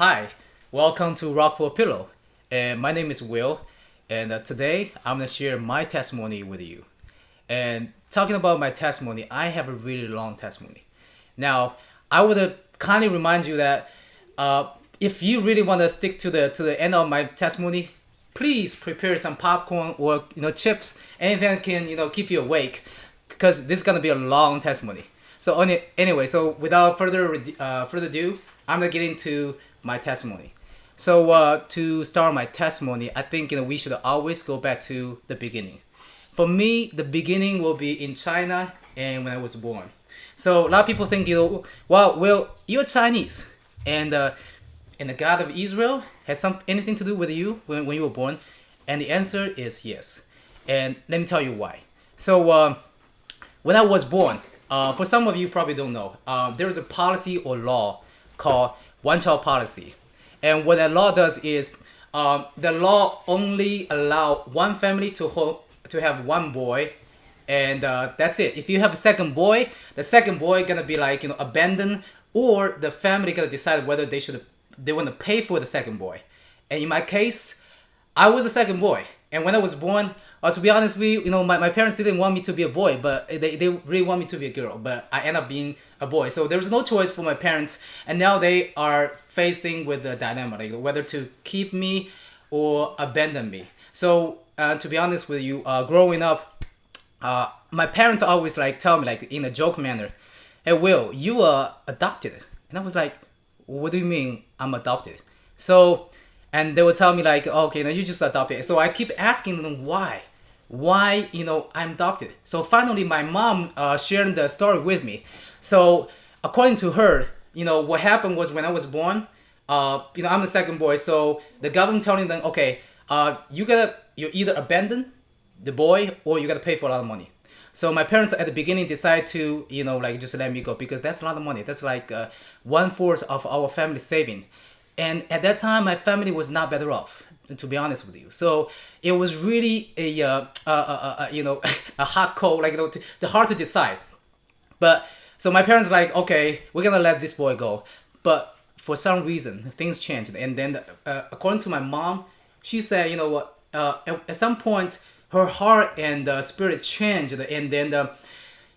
Hi, welcome to Rock for Pillow. And my name is Will, and uh, today I'm gonna share my testimony with you. And talking about my testimony, I have a really long testimony. Now, I would kindly remind you that uh, if you really want to stick to the to the end of my testimony, please prepare some popcorn or you know chips, anything that can you know keep you awake, because this is gonna be a long testimony. So any, anyway, so without further uh, further ado, I'm gonna get into my testimony. So uh, to start my testimony, I think you know we should always go back to the beginning. For me, the beginning will be in China and when I was born. So a lot of people think you know, well, well, you're Chinese, and uh, and the God of Israel has some anything to do with you when, when you were born, and the answer is yes. And let me tell you why. So uh, when I was born, uh, for some of you probably don't know, uh, there is a policy or law called one child policy. And what that law does is um, the law only allow one family to hold, to have one boy and uh, that's it. If you have a second boy, the second boy gonna be like you know abandoned, or the family gonna decide whether they should they want to pay for the second boy. And in my case, I was the second boy, and when I was born, uh, to be honest you, you know my, my parents didn't want me to be a boy, but they, they really want me to be a girl. But I end up being a boy, so there was no choice for my parents, and now they are facing with the dilemma like whether to keep me or abandon me. So uh, to be honest with you, uh, growing up uh, my parents always like tell me like in a joke manner, "Hey Will, you are adopted," and I was like, "What do you mean I'm adopted?" So, and they would tell me like, "Okay, now you just adopted." So I keep asking them why, why you know I'm adopted. So finally, my mom uh, shared the story with me. So according to her, you know what happened was when I was born, uh, you know I'm the second boy. So the government telling them, okay, uh, you gotta you either abandon the boy or you gotta pay for a lot of money. So my parents at the beginning decided to, you know, like just let me go because that's a lot of money. That's like uh, one fourth of our family saving. And at that time, my family was not better off, to be honest with you. So it was really a, uh, uh, uh, uh you know, a hard call, like, you know, to, to hard to decide. But so my parents like, okay, we're gonna let this boy go. But for some reason, things changed. And then according to my mom, she said, you know what, at, at some point, her heart and spirit changed and then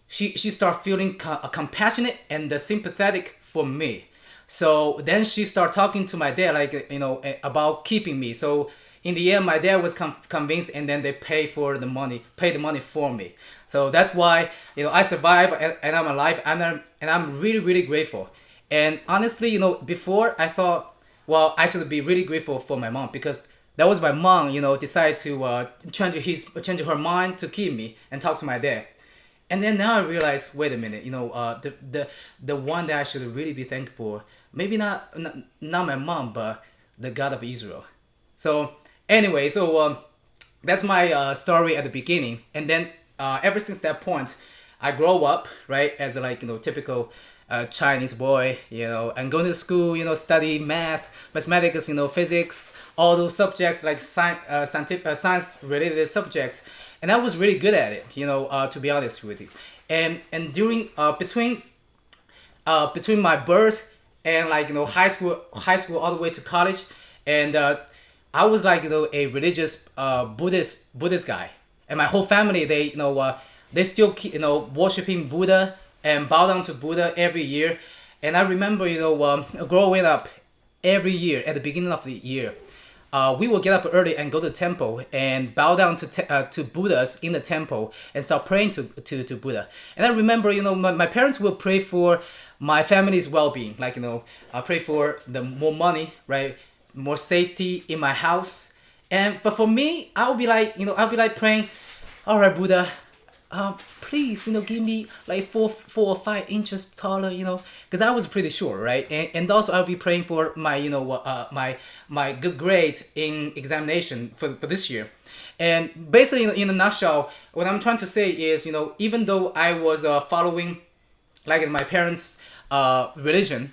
she she started feeling co- compassionate and sympathetic for me so then she started talking to my dad like you know about keeping me. So in the end my dad was convinced and then they pay for the money pay the money for me. So that's why you know i survived and, and i'm alive and I'm, and I'm really really grateful. And honestly you know before i thought well i should be really grateful for my mom because that was my mom, you know, decided to uh, change his change her mind to keep me and talk to my dad. And then now I realize, wait a minute, you know, uh, the the the one that I should really be thankful for, maybe not, not not my mom, but the God of Israel. So anyway, so um, that's my uh, story at the beginning, and then uh, ever since that point, I grow up right as like you know typical a Chinese boy, you know, and going to school, you know, study math, mathematics, you know, physics, all those subjects like science, uh, scientific, uh, science related subjects, and I was really good at it, you know, uh, to be honest with you. And and during uh, between uh, between my birth and like you know high school, high school all the way to college, and uh, I was like you know a religious uh, Buddhist Buddhist guy, and my whole family they you know uh, they still keep you know worshiping Buddha and bow down to Buddha every year. And I remember, you know, um, growing up every year at the beginning of the year, uh, we will get up early and go to temple and bow down to uh, to Buddhas in the temple and start praying to, to, to Buddha. And I remember, you know, my, my parents will pray for my family's well-being, like, you know, I pray for the more money, right, more safety in my house. And but for me, I'll be like, you know, I'll be like praying, all right, Buddha, um, please, you know, give me like four, four or five inches taller, you know, because I was pretty sure, right? And, and also I'll be praying for my, you know, uh, my my good grade in examination for, for this year. And basically, in, in a nutshell, what I'm trying to say is, you know, even though I was uh, following, like my parents' uh, religion,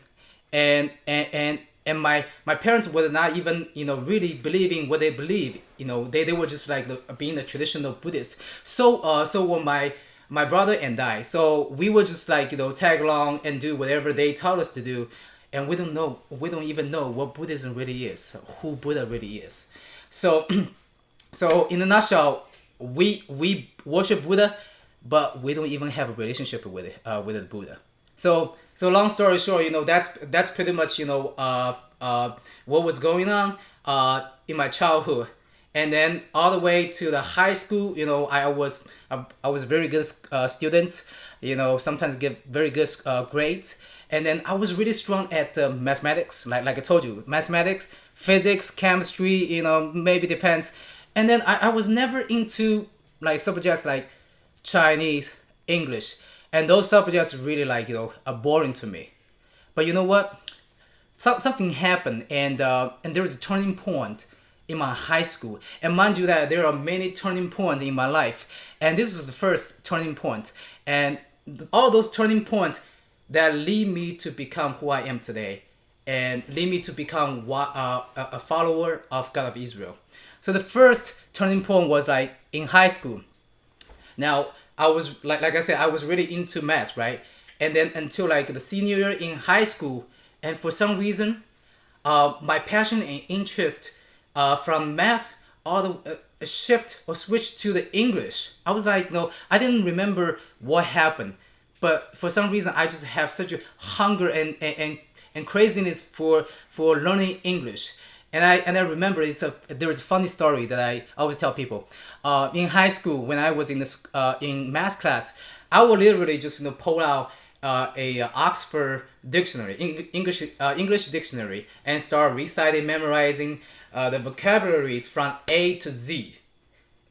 and and and and my my parents were not even you know really believing what they believe you know they, they were just like the, being the traditional buddhist so uh so when my my brother and i so we were just like you know tag along and do whatever they tell us to do and we don't know we don't even know what Buddhism really is, who Buddha really is. So, so in a nutshell, we we worship Buddha, but we don't even have a relationship with it uh, with the Buddha. So so long story short, you know that's that's pretty much you know uh, uh, what was going on uh, in my childhood, and then all the way to the high school. You know I was I, I was very good uh, student. You know sometimes get very good uh, grades, and then I was really strong at uh, mathematics. Like like I told you, mathematics, physics, chemistry. You know maybe depends, and then I, I was never into like subjects like Chinese, English and those subjects really like you know are boring to me but you know what so, something happened and uh, and there was a turning point in my high school. And mind you that there are many turning points in my life. And this was the first turning point. And all those turning points that lead me to become who i am today and lead me to become uh, a follower of god of israel. So the first turning point was like in high school. Now I was like like I said, I was really into math, right? And then until like the senior year in high school, and for some reason, uh, my passion and interest uh, from math all the uh, shift or switch to the English. I was like, no, I didn't remember what happened, but for some reason, I just have such a hunger and and, and, craziness for for learning English. And I and I remember it's a there is a funny story that I always tell people. Uh, in high school, when I was in the uh, in math class, I would literally just you know pull out uh, a uh, Oxford dictionary, English uh, English dictionary, and start reciting, memorizing uh, the vocabularies from A to Z.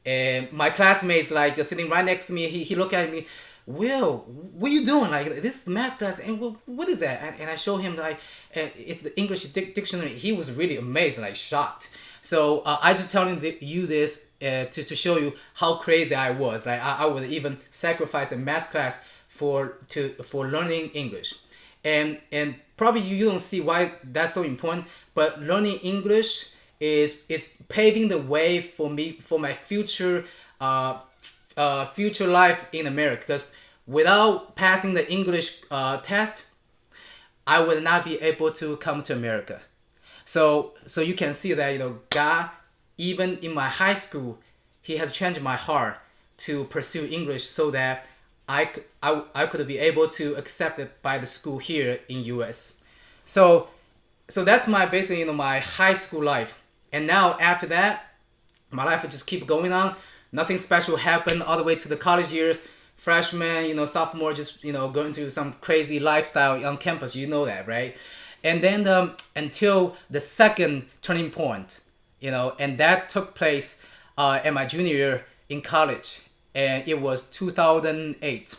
And my classmates like sitting right next to me, he, he looked at me Will, what are you doing? Like this is math class, and what, what is that? And, and I show him like uh, it's the English dictionary. He was really amazed, like shocked. So uh, I just telling you this to, to show you how crazy I was. Like I, I would even sacrifice a math class for to for learning English, and and probably you don't see why that's so important. But learning English is is paving the way for me for my future uh, uh, future life in America because without passing the English uh, test, I would not be able to come to America. So so you can see that you know God, even in my high school, He has changed my heart to pursue English so that I, I, I could be able to accept it by the school here in US. So so that's my basically you know my high school life. And now after that, my life will just keep going on. Nothing special happened all the way to the college years. Freshman you know sophomore just you know going through some crazy lifestyle on campus. You know that right? And then um, until the second turning point you know and that took place uh, in my junior year in college and it was 2008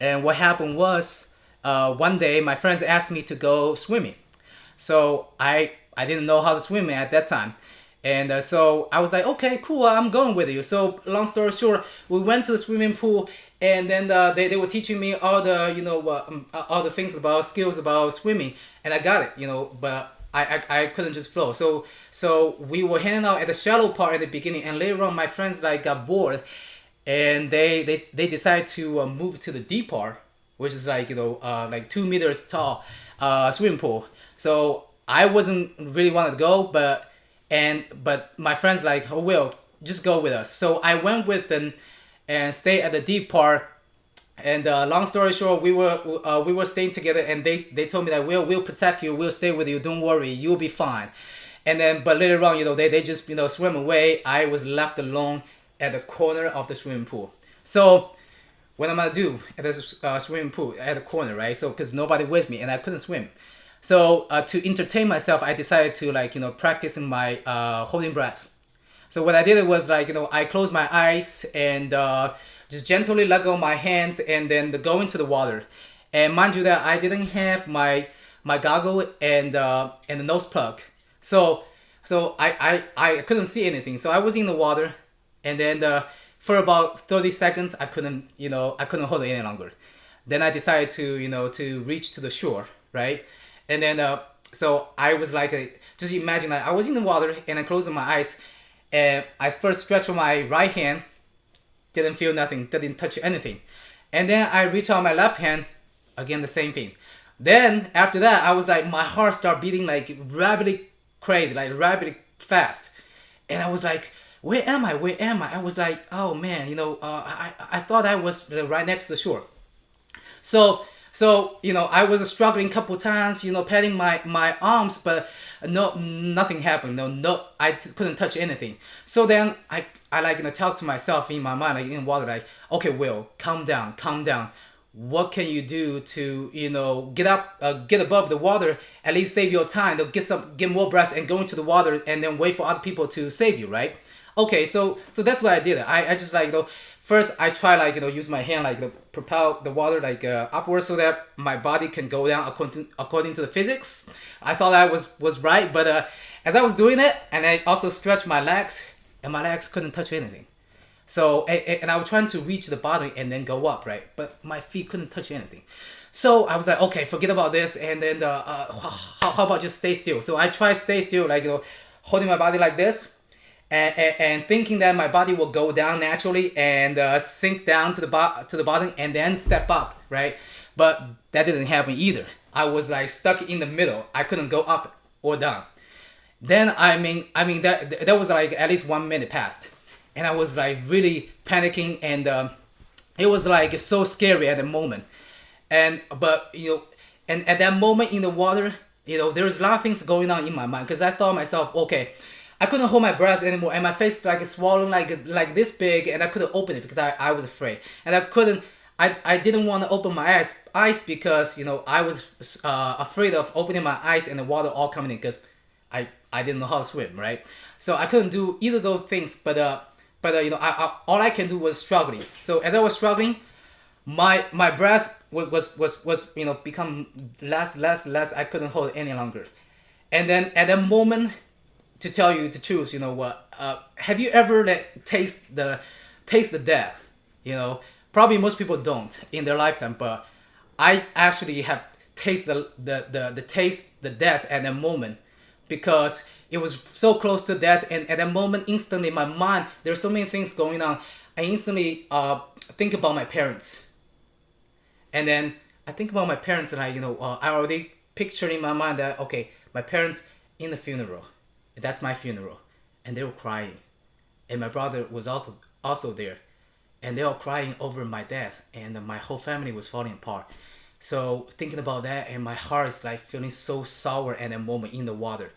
and what happened was uh, one day my friends asked me to go swimming so i i didn't know how to swim at that time and uh, so I was like, okay, cool, I'm going with you. So long story short, we went to the swimming pool, and then uh, they, they were teaching me all the you know uh, um, uh, all the things about skills about swimming, and I got it, you know, but I, I, I couldn't just flow. So so we were hanging out at the shallow part at the beginning, and later on my friends like got bored, and they they, they decide to uh, move to the deep part, which is like you know uh, like two meters tall uh, swimming pool. So I wasn't really wanted to go, but and but my friends like, oh Will, just go with us. So I went with them and stayed at the deep part. And uh, long story short, we were uh, we were staying together, and they they told me that we'll we'll protect you, we'll stay with you, don't worry, you'll be fine. And then, but later on, you know, they, they just you know swim away. I was left alone at the corner of the swimming pool. So what I'm gonna do at this uh, swimming pool at the corner, right? So because nobody with me and I couldn't swim. So uh, to entertain myself, I decided to like you know practice my uh, holding breath. So what I did was like you know I closed my eyes and uh, just gently let go my hands and then go into the water. And mind you that I didn't have my my goggle and uh, and the nose plug. So so I, I I couldn't see anything. So I was in the water, and then uh, for about thirty seconds I couldn't you know I couldn't hold it any longer. Then I decided to you know to reach to the shore, right? And then uh, so I was like, uh, just imagine like I was in the water and I closed my eyes, and I first stretched my right hand, didn't feel nothing, didn't touch anything, and then I reach out my left hand, again the same thing. then after that, I was like, my heart started beating like rapidly crazy, like rapidly fast, and I was like, where am I? Where am I? I was like, oh man, you know, uh, I I thought I was right next to the shore. So so you know, I was struggling a couple times, you know, patting my my arms, but no nothing happened. No no, I couldn't touch anything. So then I I like you know talk to myself in my mind like in water like okay Will calm down calm down what can you do to you know get up uh, get above the water at least save your time get some get more breaths and go into the water and then wait for other people to save you right okay so so that's what i did i, I just like you know first i try like you know use my hand like propel the water like uh, upwards so that my body can go down according to, according to the physics i thought i was was right but uh, as i was doing it and i also stretched my legs and my legs couldn't touch anything so, and, and I was trying to reach the bottom and then go up, right? But my feet couldn't touch anything. So I was like, okay, forget about this. And then, uh, uh, how, how about just stay still? So I try stay still, like, you know, holding my body like this. And, and, and thinking that my body will go down naturally and uh, sink down to the bo- to the bottom and then step up, right? But that didn't happen either. I was like stuck in the middle. I couldn't go up or down. Then I mean, I mean that that was like at least one minute passed and I was like really panicking and um, it was like so scary at the moment and but you know and at that moment in the water you know there was a lot of things going on in my mind because I thought myself okay I couldn't hold my breath anymore and my face like swollen like like this big and I couldn't open it because I, I was afraid and I couldn't I, I didn't want to open my eyes eyes because you know I was uh, afraid of opening my eyes and the water all coming in because I I didn't know how to swim right so I couldn't do either of those things but uh but uh, you know, I, I, all I can do was struggling. So as I was struggling, my my breath was, was was was you know become less less less. I couldn't hold any longer, and then at that moment, to tell you the truth, you know what? Uh, have you ever like taste the taste the death? You know, probably most people don't in their lifetime, but I actually have tasted the the the, the taste the death at that moment because it was so close to death and at that moment instantly my mind there's so many things going on i instantly uh, think about my parents and then i think about my parents and i you know uh, i already picture in my mind that okay my parents in the funeral that's my funeral and they were crying and my brother was also also there and they were crying over my death and my whole family was falling apart so thinking about that and my heart is like feeling so sour at that moment in the water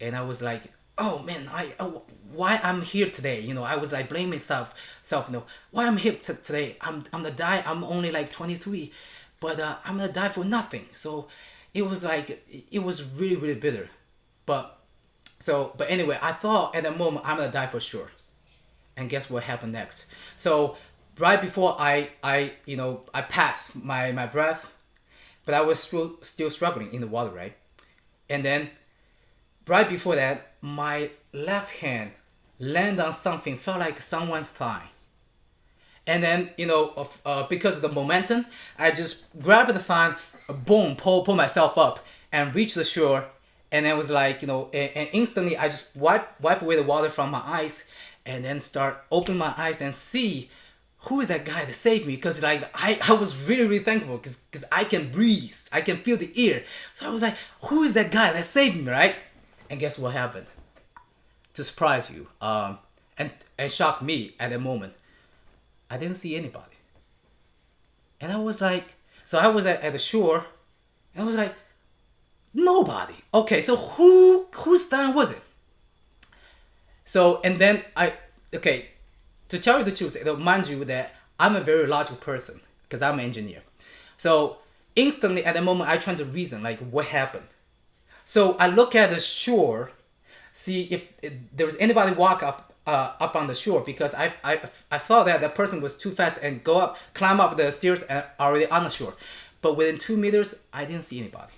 and I was like, oh man, I oh, why I'm here today? You know, I was like blaming self, self. You know, why I'm here today? I'm I'm gonna die. I'm only like 23, but uh, I'm gonna die for nothing. So it was like it was really really bitter, but so but anyway, I thought at the moment I'm gonna die for sure, and guess what happened next? So right before I I you know I passed my my breath, but I was still still struggling in the water, right? And then right before that, my left hand landed on something, felt like someone's thigh. And then, you know, of, uh, because of the momentum, I just grabbed the thigh, boom, pull, pull myself up and reach the shore. And it was like, you know, and, and instantly I just wipe, wipe away the water from my eyes and then start open my eyes and see who is that guy that saved me because like I, I was really really thankful because I can breathe I can feel the air so I was like who is that guy that saved me right and guess what happened? To surprise you, um, and and shock me at the moment, I didn't see anybody. And I was like, so I was at, at the shore, and I was like, nobody. Okay, so who whose time was it? So and then I okay, to tell you the truth, mind you that I'm a very logical person because I'm an engineer. So instantly at the moment I try to reason like what happened so I look at the shore, see if, if there was anybody walk up uh, up on the shore because I, I, I thought that that person was too fast and go up, climb up the stairs and already on the shore. But within two meters, I didn't see anybody.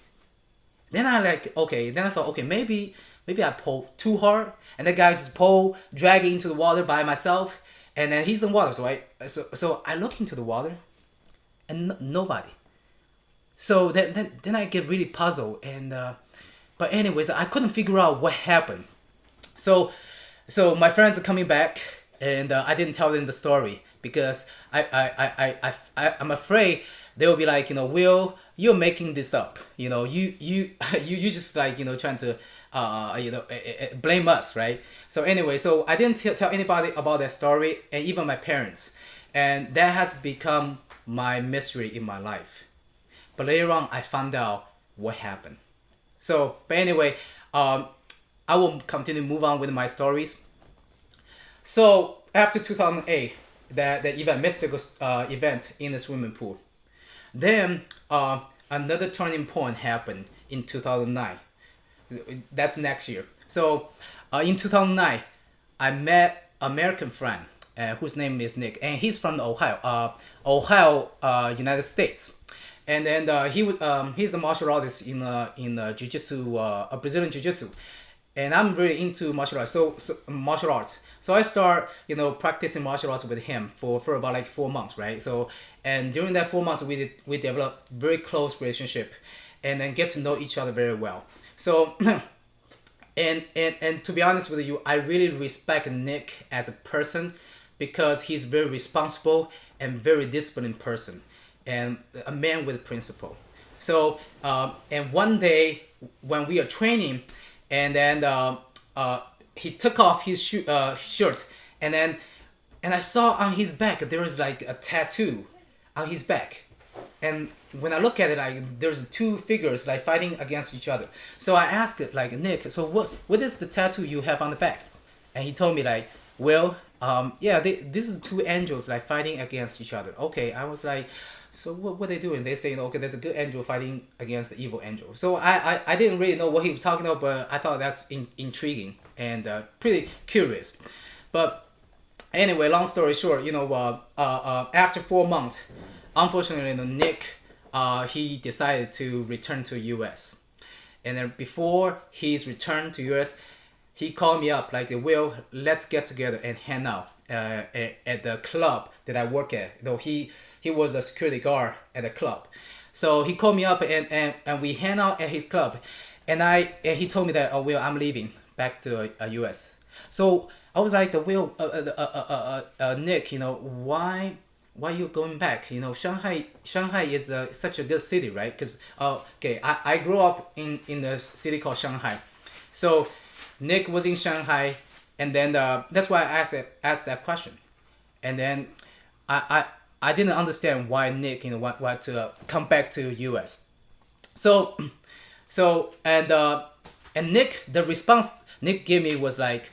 Then I like, okay, then I thought, okay, maybe maybe I pulled too hard and that guy just pull, dragging into the water by myself and then he's in the water. So I, so, so I look into the water and nobody. So then, then, then I get really puzzled and uh, but anyways, I couldn't figure out what happened. So, so my friends are coming back, and uh, I didn't tell them the story because I, I, I, I, I, I'm afraid they will be like, you know, Will, you're making this up. You know, you you you you just like you know trying to uh you know eh, eh, blame us, right? So anyway, so I didn't tell anybody about that story, and even my parents, and that has become my mystery in my life. But later on, I found out what happened. So, but anyway, um, I will continue move on with my stories. So after 2008, that the event, mystical uh, event in the swimming pool, then uh, another turning point happened in 2009. That's next year. So uh, in 2009, I met American friend uh, whose name is Nick, and he's from Ohio, uh, Ohio, uh, United States. And then uh, he was um, he's the martial artist in uh, in uh, jiu-jitsu, uh, Brazilian jiu-jitsu. And I'm really into martial arts, so, so martial arts. So I start, you know, practicing martial arts with him for, for about like four months, right? So, and during that four months, we did, we developed very close relationship, and then get to know each other very well. So, and and and to be honest with you, I really respect Nick as a person because he's very responsible and very disciplined person and a man with principle. So um, and one day when we are training, and then uh, uh, he took off his sh- uh, shirt, and then and I saw on his back there was like a tattoo on his back, and when I look at it, like there's two figures like fighting against each other. So I asked like Nick, so what what is the tattoo you have on the back? And he told me like, well, um, yeah, they, this is two angels like fighting against each other. Okay, I was like, so what what they doing? They saying okay, there's a good angel fighting against the evil angel. So I I, I didn't really know what he was talking about, but I thought that's in, intriguing and uh, pretty curious. But anyway, long story short, you know, uh, uh, uh after four months, unfortunately, you know, Nick uh, he decided to return to U.S. And then before his return to U.S., he called me up like, "Will, let's get together and hang out uh, at, at the club that I work at." Though he he was a security guard at the club, so he called me up and, and, and we hang out at his club, and I and he told me that, "Oh, Will, I'm leaving back to uh, U.S." So I was like, "The Will, uh, uh, uh, uh, uh, uh, Nick, you know why?" why you going back? You know, Shanghai Shanghai is a, such a good city, right? Because uh, okay, I, I grew up in in a city called Shanghai, so Nick was in Shanghai, and then uh, that's why I asked asked that question, and then I, I I didn't understand why Nick you know want, want to uh, come back to U.S. So so and uh, and Nick the response Nick gave me was like,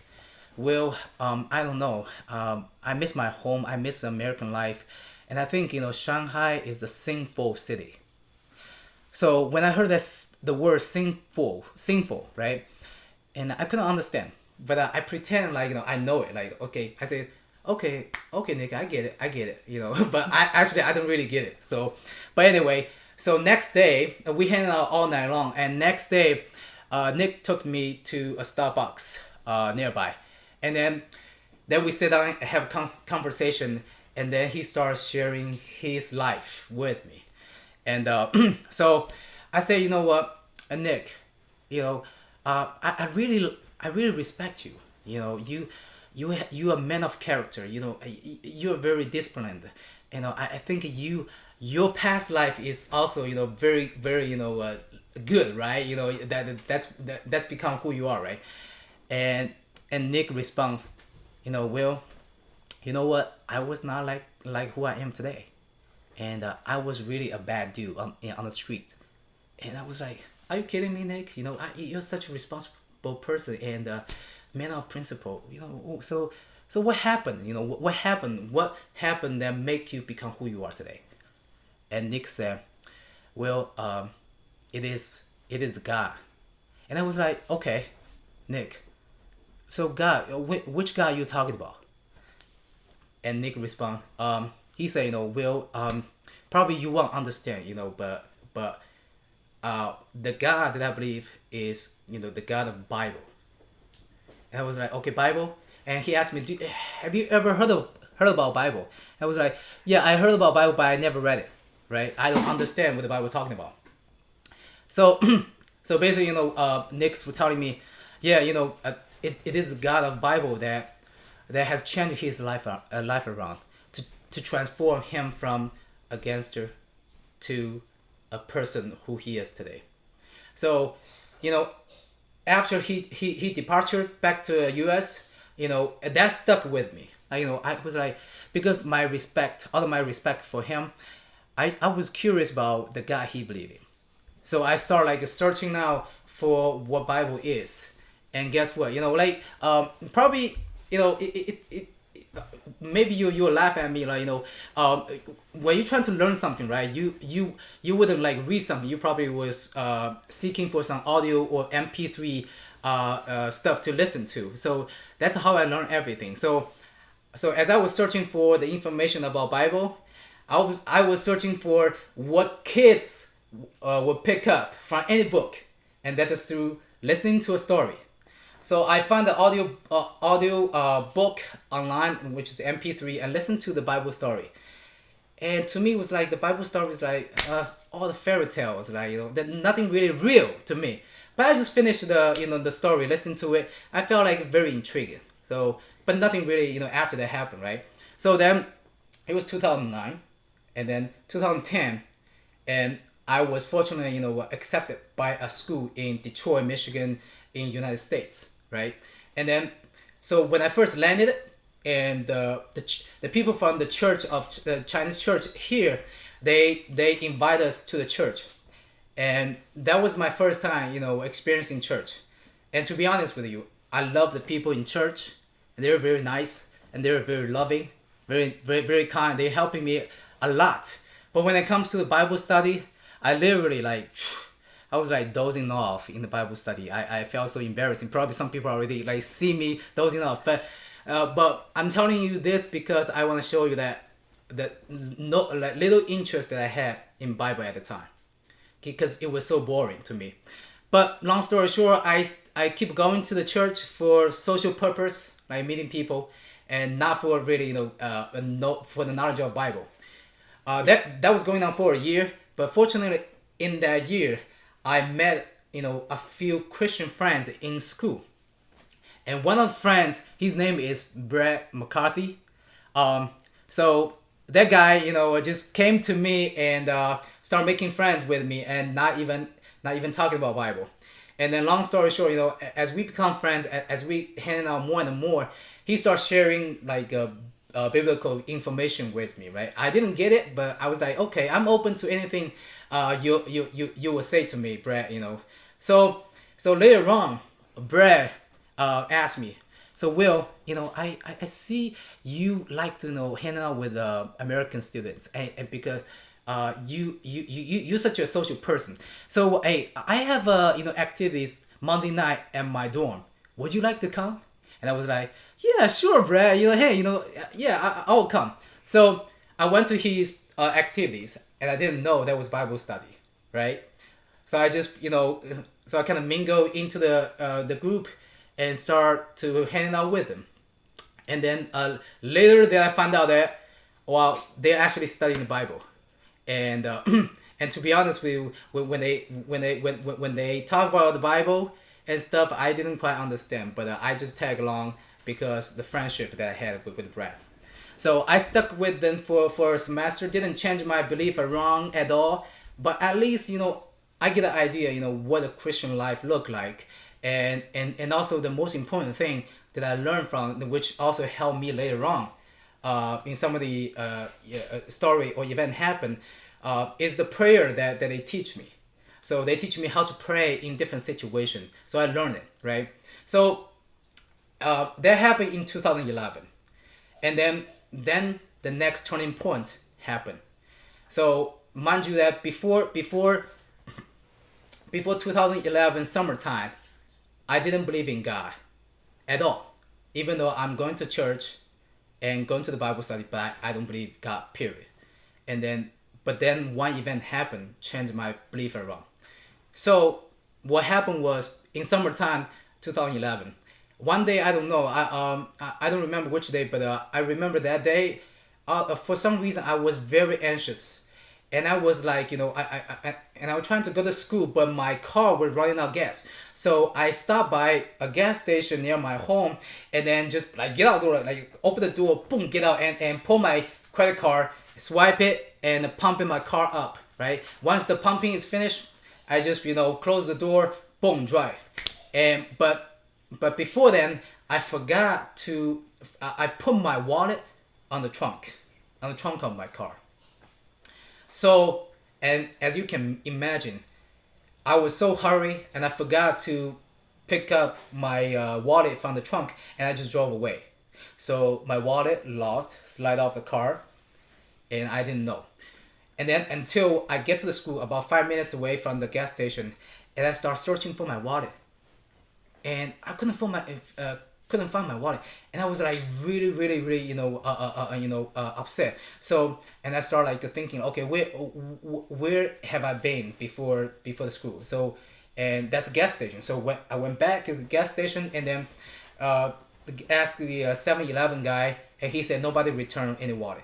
well um, I don't know um, I miss my home I miss American life, and I think you know Shanghai is a sinful city. So when I heard this the word sinful sinful right and I couldn't understand. But uh, I pretend like you know I know it. Like okay, I said okay, okay, Nick, I get it, I get it. You know, but I actually I don't really get it. So, but anyway, so next day we hang out all night long, and next day, uh, Nick took me to a Starbucks uh, nearby, and then then we sit down and have a conversation, and then he starts sharing his life with me, and uh, so I say, you know what, uh, Nick, you know uh, I, I really I really respect you. You know, you you you are a man of character. You know, you are very disciplined. You know, I, I think you your past life is also you know very very you know uh, good, right? You know that that's that, that's become who you are, right? And and Nick responds, you know, Will, you know what? I was not like like who I am today, and uh, I was really a bad dude on on the street, and I was like are you kidding me, Nick? You know, I, you're such a responsible person and uh, man of principle. You know, so so what happened? You know, what, what happened? What happened that make you become who you are today? And Nick said, "Well, um, it is it is God." And I was like, "Okay, Nick. So God, which God you talking about?" And Nick respond, um, he said, "You know, Will, um, probably you won't understand, you know, but but." uh, the God that I believe is you know the God of Bible. And I was like, okay, Bible. And he asked me, Do, have you ever heard of heard about Bible? I was like, yeah, I heard about Bible, but I never read it. Right? I don't understand what the Bible talking about. So, so basically, you know, uh, Nick's was telling me, yeah, you know, uh, it, it is God of Bible that that has changed his life uh, life around to to transform him from a gangster to a person who he is today. So, you know, after he he, he departed back to U.S., you know, that stuck with me. I, you know, I was like, because my respect, all of my respect for him, I, I was curious about the God he believed in. So I start like searching now for what Bible is, and guess what? You know, like um, probably you know it, it, it, maybe you you laugh at me like you know um, when you're trying to learn something right you you you wouldn't like read something. You probably was uh, seeking for some audio or mp3 uh, uh, stuff to listen to. So that's how i learned everything. So so as i was searching for the information about bible i was i was searching for what kids uh, would pick up from any book and that is through listening to a story so I found the audio uh, audio uh, book online, which is MP3, and listened to the Bible story. And to me, it was like the Bible story was like uh, all the fairy tales, like you know, that nothing really real to me. But I just finished the you know the story, listened to it. I felt like very intriguing. So, but nothing really you know after that happened, right? So then, it was 2009, and then 2010, and I was fortunately you know accepted by a school in Detroit, Michigan, in United States right? And then, so when I first landed, and the the, people from the church of the Chinese church here, they they invite us to the church, and that was my first time, you know, experiencing church. And to be honest with you, I love the people in church, they're very nice and they're very loving, very very very kind. They're helping me a lot. But when it comes to the Bible study, I literally like. I was like dozing off in the Bible study. I, I felt so embarrassing. Probably some people already like see me dozing off. But uh, but I'm telling you this because I want to show you that that no like little interest that I had in Bible at the time, because it was so boring to me. But long story short, I I keep going to the church for social purpose, like meeting people, and not for really you know uh no for the knowledge of Bible. Uh, that that was going on for a year, but fortunately in that year I met you know a few Christian friends in school, and one of the friends, his name is Brad McCarthy. Um, so that guy, you know, just came to me and uh, started making friends with me, and not even not even talking about Bible. And then, long story short, you know, as we become friends, as we hang out more and more, he starts sharing like uh, uh, biblical information with me, right? I didn't get it, but I was like, okay, I'm open to anything uh, you, you, you, you will say to me, Brad, you know. So, so later on, Brad uh, asked me, so Will, you know, I, I, I see you like to you know hang out with uh, American students, and, and because uh, you, you you you're such a social person. So hey, I have uh, you know activities Monday night at my dorm. Would you like to come? And I was like, yeah, sure, Brad. You know, hey, you know, yeah, I, I'll come. So I went to his uh, activities and I didn't know that was Bible study, right? So I just you know so I kind of mingle into the uh, the group and start to hang out with them, and then uh, later that I found out that well they're actually studying the Bible, and uh, and to be honest with you when they when they when when they talk about the Bible and stuff I didn't quite understand, but uh, I just tag along because the friendship that I had with, with Brad. So I stuck with them for, for a semester, didn't change my belief around at all, but at least, you know, I get an idea, you know, what a Christian life look like. And, and, and also the most important thing that I learned from, which also helped me later on, uh, in some of the uh, uh, story or event happen, uh, is the prayer that, that they teach me. So they teach me how to pray in different situations. So I learned it, right? So uh, that happened in 2011. And then then the next turning point happened. So mind you that before before before 2011 summertime, I didn't believe in God at all. Even though I'm going to church and going to the Bible study, but I, don't believe God, period. And then but then one event happened, changed my belief around. So what happened was in summertime 2011, one day I don't know I um I, don't remember which day but uh, I remember that day uh, for some reason I was very anxious. And I was like you know I, I, I and I was trying to go to school but my car was running out of gas. So I stopped by a gas station near my home and then just like get out the door like open the door boom get out and, and pull my credit card swipe it and pump in my car up right? Once the pumping is finished, I just you know close the door, boom, drive. And but but before then, I forgot to I put my wallet on the trunk, on the trunk of my car. So and as you can imagine, I was so hurry and I forgot to pick up my uh, wallet from the trunk and I just drove away. So my wallet lost, slide off the car, and I didn't know. And then until I get to the school about five minutes away from the gas station, and I start searching for my wallet, and I couldn't find my uh, couldn't find my wallet, and I was like really, really, really, you know, uh, uh, uh you know, uh, upset. So, and I start like thinking, okay, where, where have I been before before the school? So, and that's a gas station. So when I went back to the gas station, and then uh, asked the 7-Eleven guy, and he said nobody returned any wallet.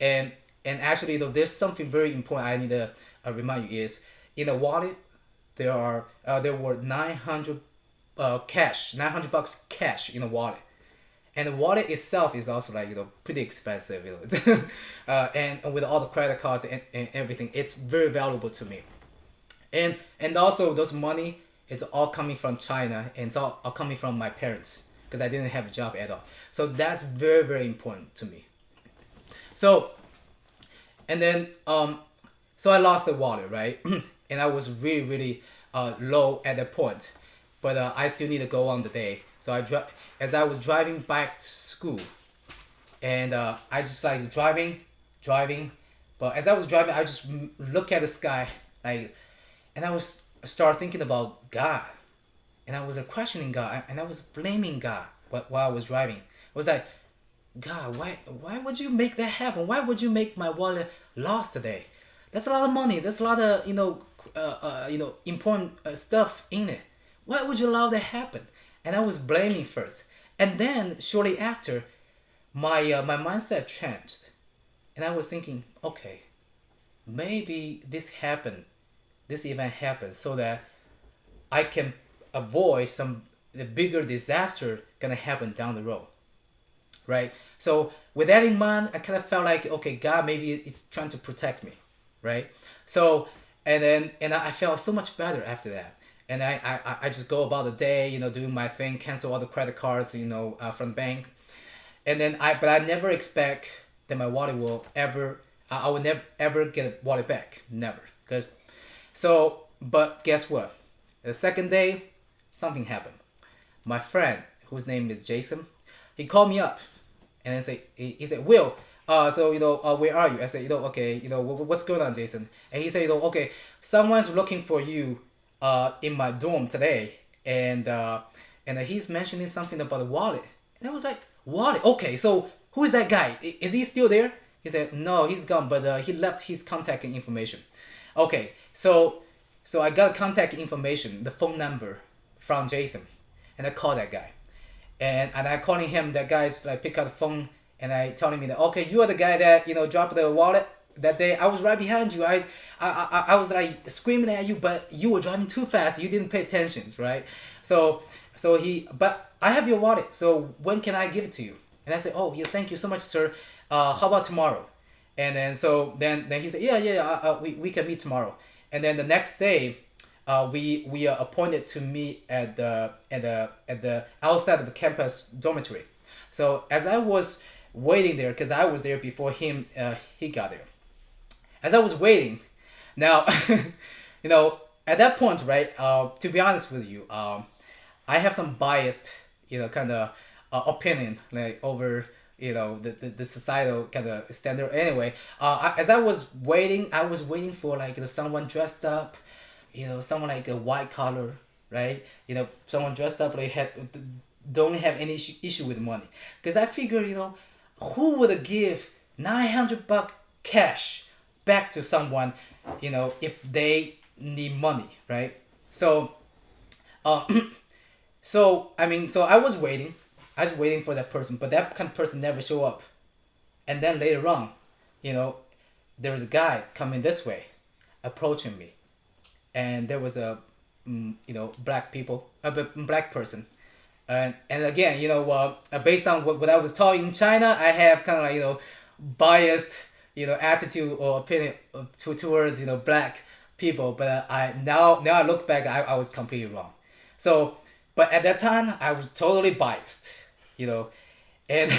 And and actually, though, there's something very important I need to uh, remind you is in the wallet there are uh, there were 900 uh, cash 900 bucks cash in the wallet. And the wallet itself is also like you know pretty expensive you know. Uh, and, with all the credit cards and, and everything it's very valuable to me. And and also those money is all coming from china and it's all, all coming from my parents because i didn't have a job at all. So that's very very important to me. So and then um so i lost the wallet right? And i was really really uh, low at that point. But uh, i still need to go on the day. So i as i was driving back to school and uh, i just like driving driving. But as i was driving i just look at the sky like and i was start thinking about god. And i was questioning god and i was blaming god while i was driving. It was like God, why why would you make that happen? Why would you make my wallet lost today? That's a lot of money. That's a lot of you know uh, uh, you know important uh, stuff in it. Why would you allow that happen? And I was blaming first, and then shortly after, my uh, my mindset changed, and I was thinking, okay, maybe this happened, this event happened, so that I can avoid some the bigger disaster gonna happen down the road right? So with that in mind, I kind of felt like, okay, God maybe is trying to protect me, right? So and then and I felt so much better after that. And I, I, I just go about the day, you know, doing my thing, cancel all the credit cards, you know, uh, from the bank. And then I, but I never expect that my wallet will ever, I, I will never ever get a wallet back, never. Cause, so, but guess what? The second day, something happened. My friend, whose name is Jason, he called me up and I say he, he said will uh, so you know uh, where are you? I said you know okay you know what's going on jason? And he said you know okay someone's looking for you uh, in my dorm today. And uh, and he's mentioning something about a wallet. And i was like wallet? Okay so who is that guy? Is he still there? He said no he's gone but uh, he left his contact information. Okay so so i got contact information the phone number from jason and i called that guy and and I calling him. That guy's like pick up the phone and I telling me that okay, you are the guy that you know dropped the wallet that day. I was right behind you. I I I, I was like screaming at you, but you were driving too fast. You didn't pay attention, right? So so he but I have your wallet. So when can I give it to you? And I said, oh yeah, thank you so much, sir. Uh, how about tomorrow? And then so then then he said, yeah yeah, uh, uh, we we can meet tomorrow. And then the next day uh, we we are appointed to meet at the at the at the outside of the campus dormitory. So as I was waiting there, because I was there before him, uh, he got there. As I was waiting, now, you know, at that point, right? Uh, to be honest with you, um, I have some biased, you know, kind of uh, opinion like over you know the, the, the societal kind of standard anyway uh, as i was waiting i was waiting for like you know, someone dressed up you know someone like a white collar right? You know someone dressed up like have don't have any issue, with money. Because i figure you know who would give 900 buck cash back to someone you know if they need money right? So uh, so i mean so i was waiting i was waiting for that person but that kind of person never show up. And then later on you know there was a guy coming this way approaching me and there was a mm, you know black people a black person. And and again you know uh, based on what, what I was taught in China I have kind of like you know biased you know attitude or opinion to, towards you know black people, but I now now I look back, I, I was completely wrong. So, but at that time, I was totally biased, you know, and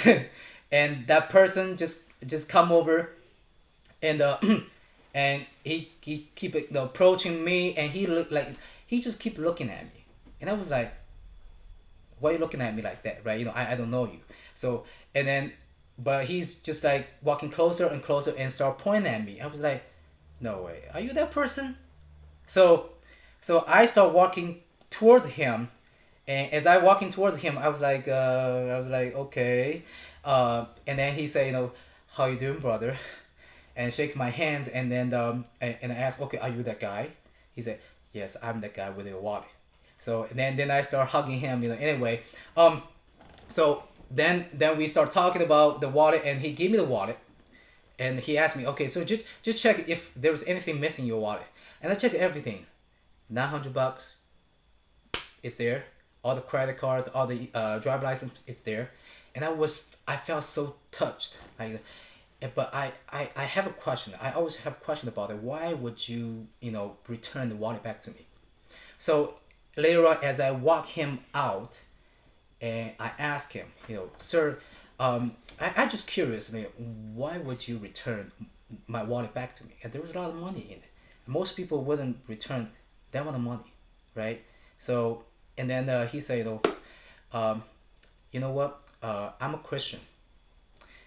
and that person just just come over, and uh, and he he keep approaching me, and he look like he just keep looking at me, and I was like, why are you looking at me like that, right? You know, I, I don't know you. So and then, but he's just like walking closer and closer and start pointing at me. I was like, no way, are you that person? So, so I start walking towards him, and as I walking towards him, I was like, uh, I was like, okay, uh, and then he said, you know, how you doing, brother? And shake my hands, and then um, and, I asked, okay, are you that guy? He said, yes, I'm that guy with the wallet. So then then I start hugging him, you know. Anyway, um, so then then we start talking about the wallet, and he gave me the wallet, and he asked me, okay, so just just check if there was anything missing in your wallet, and I checked everything, nine hundred bucks. It's there. All the credit cards, all the uh, driver license is there, and I was I felt so touched. Like, but I, I I have a question. I always have a question about it. Why would you you know return the wallet back to me? So later on, as I walk him out, and I ask him, you know, sir, um, I I just curious. I mean, why would you return my wallet back to me? And there was a lot of money in it. Most people wouldn't return that amount of money, right? So and then uh, he said, "Oh, um, you know what? Uh, I'm a Christian,"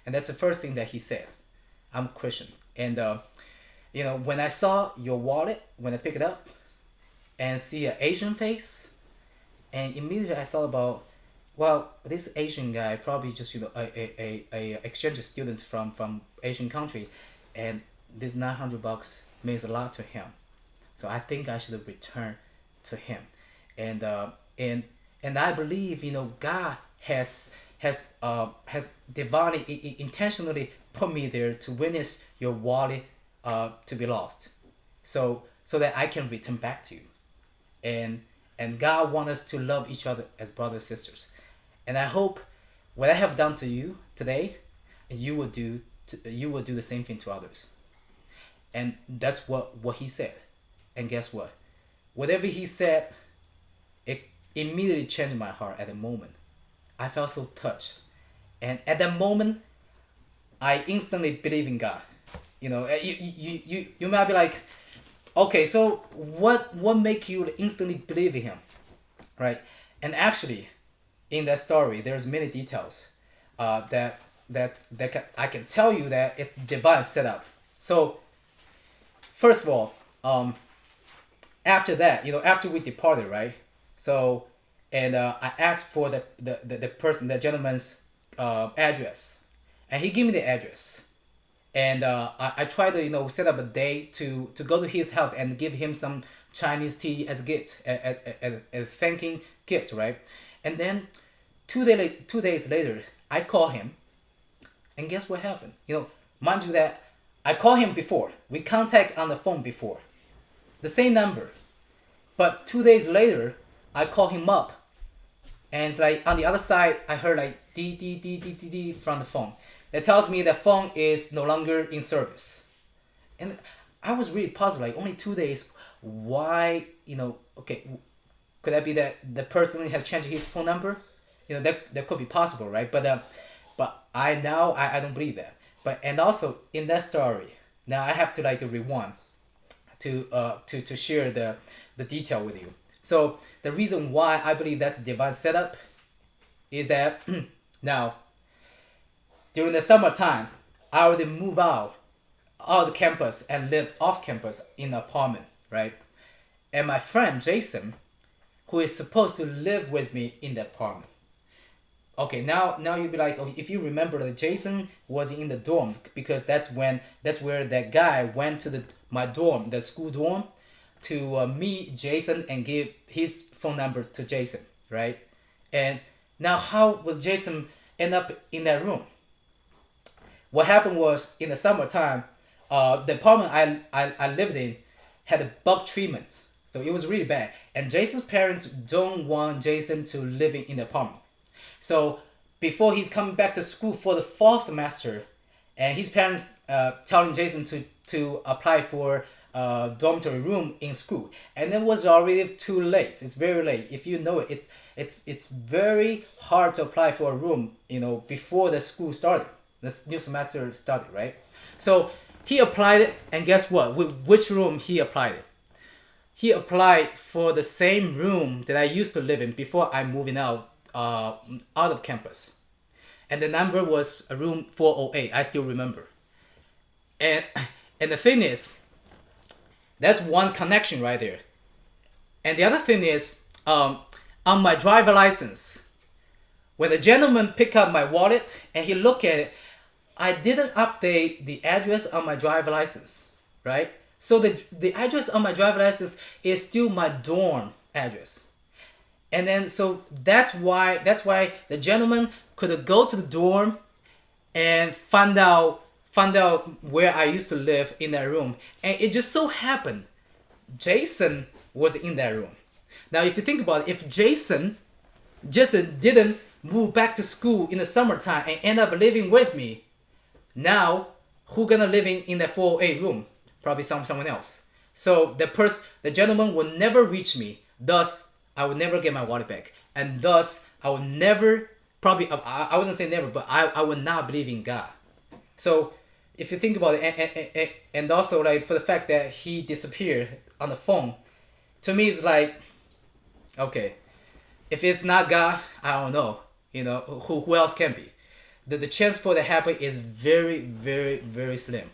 and that's the first thing that he said. I'm Christian, and uh, you know when I saw your wallet, when I pick it up, and see an Asian face, and immediately I thought about, well, this Asian guy probably just you know a a, a, a exchange student from from Asian country, and this nine hundred bucks means a lot to him, so I think I should return to him, and uh, and and I believe you know God has has uh, has divinely intentionally put me there to witness your wallet uh, to be lost, so so that I can return back to you, and and God wants us to love each other as brothers and sisters, and I hope what I have done to you today, you will do to, you will do the same thing to others, and that's what what he said, and guess what, whatever he said it immediately changed my heart at the moment. I felt so touched. And at that moment, I instantly believe in God. You know, eh, you, you, you, you might be like, okay, so what, what make you instantly believe in Him? Right? And actually, in that story, there's many details uh, that, that, that can, I can tell you that it's divine setup. So, first of all, um, after that, you know, after we departed, right? So, and uh, I asked for the, the, the, the person, the gentleman's uh, address. And he gave me the address. And uh, I, I tried to, you know, set up a day to, to go to his house and give him some Chinese tea as a gift, as, as, as a thanking gift, right? And then two, day, two days later, I call him. And guess what happened? You know, mind you that I called him before. We contact on the phone before. The same number. But two days later, I call him up. And it's like on the other side, I heard like D D D D D D from the phone. That tells me the phone is no longer in service. And I was really puzzled, like only two days. Why, you know, okay, could that be that the person has changed his phone number? You know, that, that could be possible, right? But uh, but I now I, I don't believe that. But and also in that story, now I have to like rewind to uh to, to share the the detail with you. So the reason why I believe that's a divine setup is that now during the summertime, I already move out of the campus and live off campus in an apartment, right? And my friend Jason, who is supposed to live with me in the apartment. Okay, now now you'll be like, okay, if you remember that Jason was in the dorm because that's when that's where that guy went to the my dorm, the school dorm, to uh, meet Jason and give his phone number to Jason, right? And now, how will Jason end up in that room? What happened was in the summertime, uh, the apartment I, I, I lived in had a bug treatment. So it was really bad. And Jason's parents don't want Jason to live in the apartment. So before he's coming back to school for the fall semester, and his parents uh, telling Jason to to apply for a dormitory room in school, and it was already too late. It's very late. If you know it, it's it's it's very hard to apply for a room. You know before the school started, the new semester started, right? So he applied it, and guess what? With which room he applied it? He applied for the same room that I used to live in before I moving out uh, out of campus and the number was room 408 i still remember and and the thing is that's one connection right there. And the other thing is um, on my driver license when the gentleman picked up my wallet and he looked at it i didn't update the address on my driver license right? So the, the address on my driver license is still my dorm address. And then so that's why that's why the gentleman could go to the dorm and find out find out where I used to live in that room. And it just so happened Jason was in that room. Now if you think about it, if Jason just didn't move back to school in the summertime and end up living with me, now who gonna living in that 408 room? Probably some someone else. So the person the gentleman will never reach me. Thus I will never get my wallet back. And thus I will never probably I, I wouldn't say never, but I, I would not believe in God. So if you think about it, and, and, and also like for the fact that he disappeared on the phone, to me it's like, okay, if it's not God, I don't know, you know, who, who else can be? The, the chance for that happen is very, very, very slim.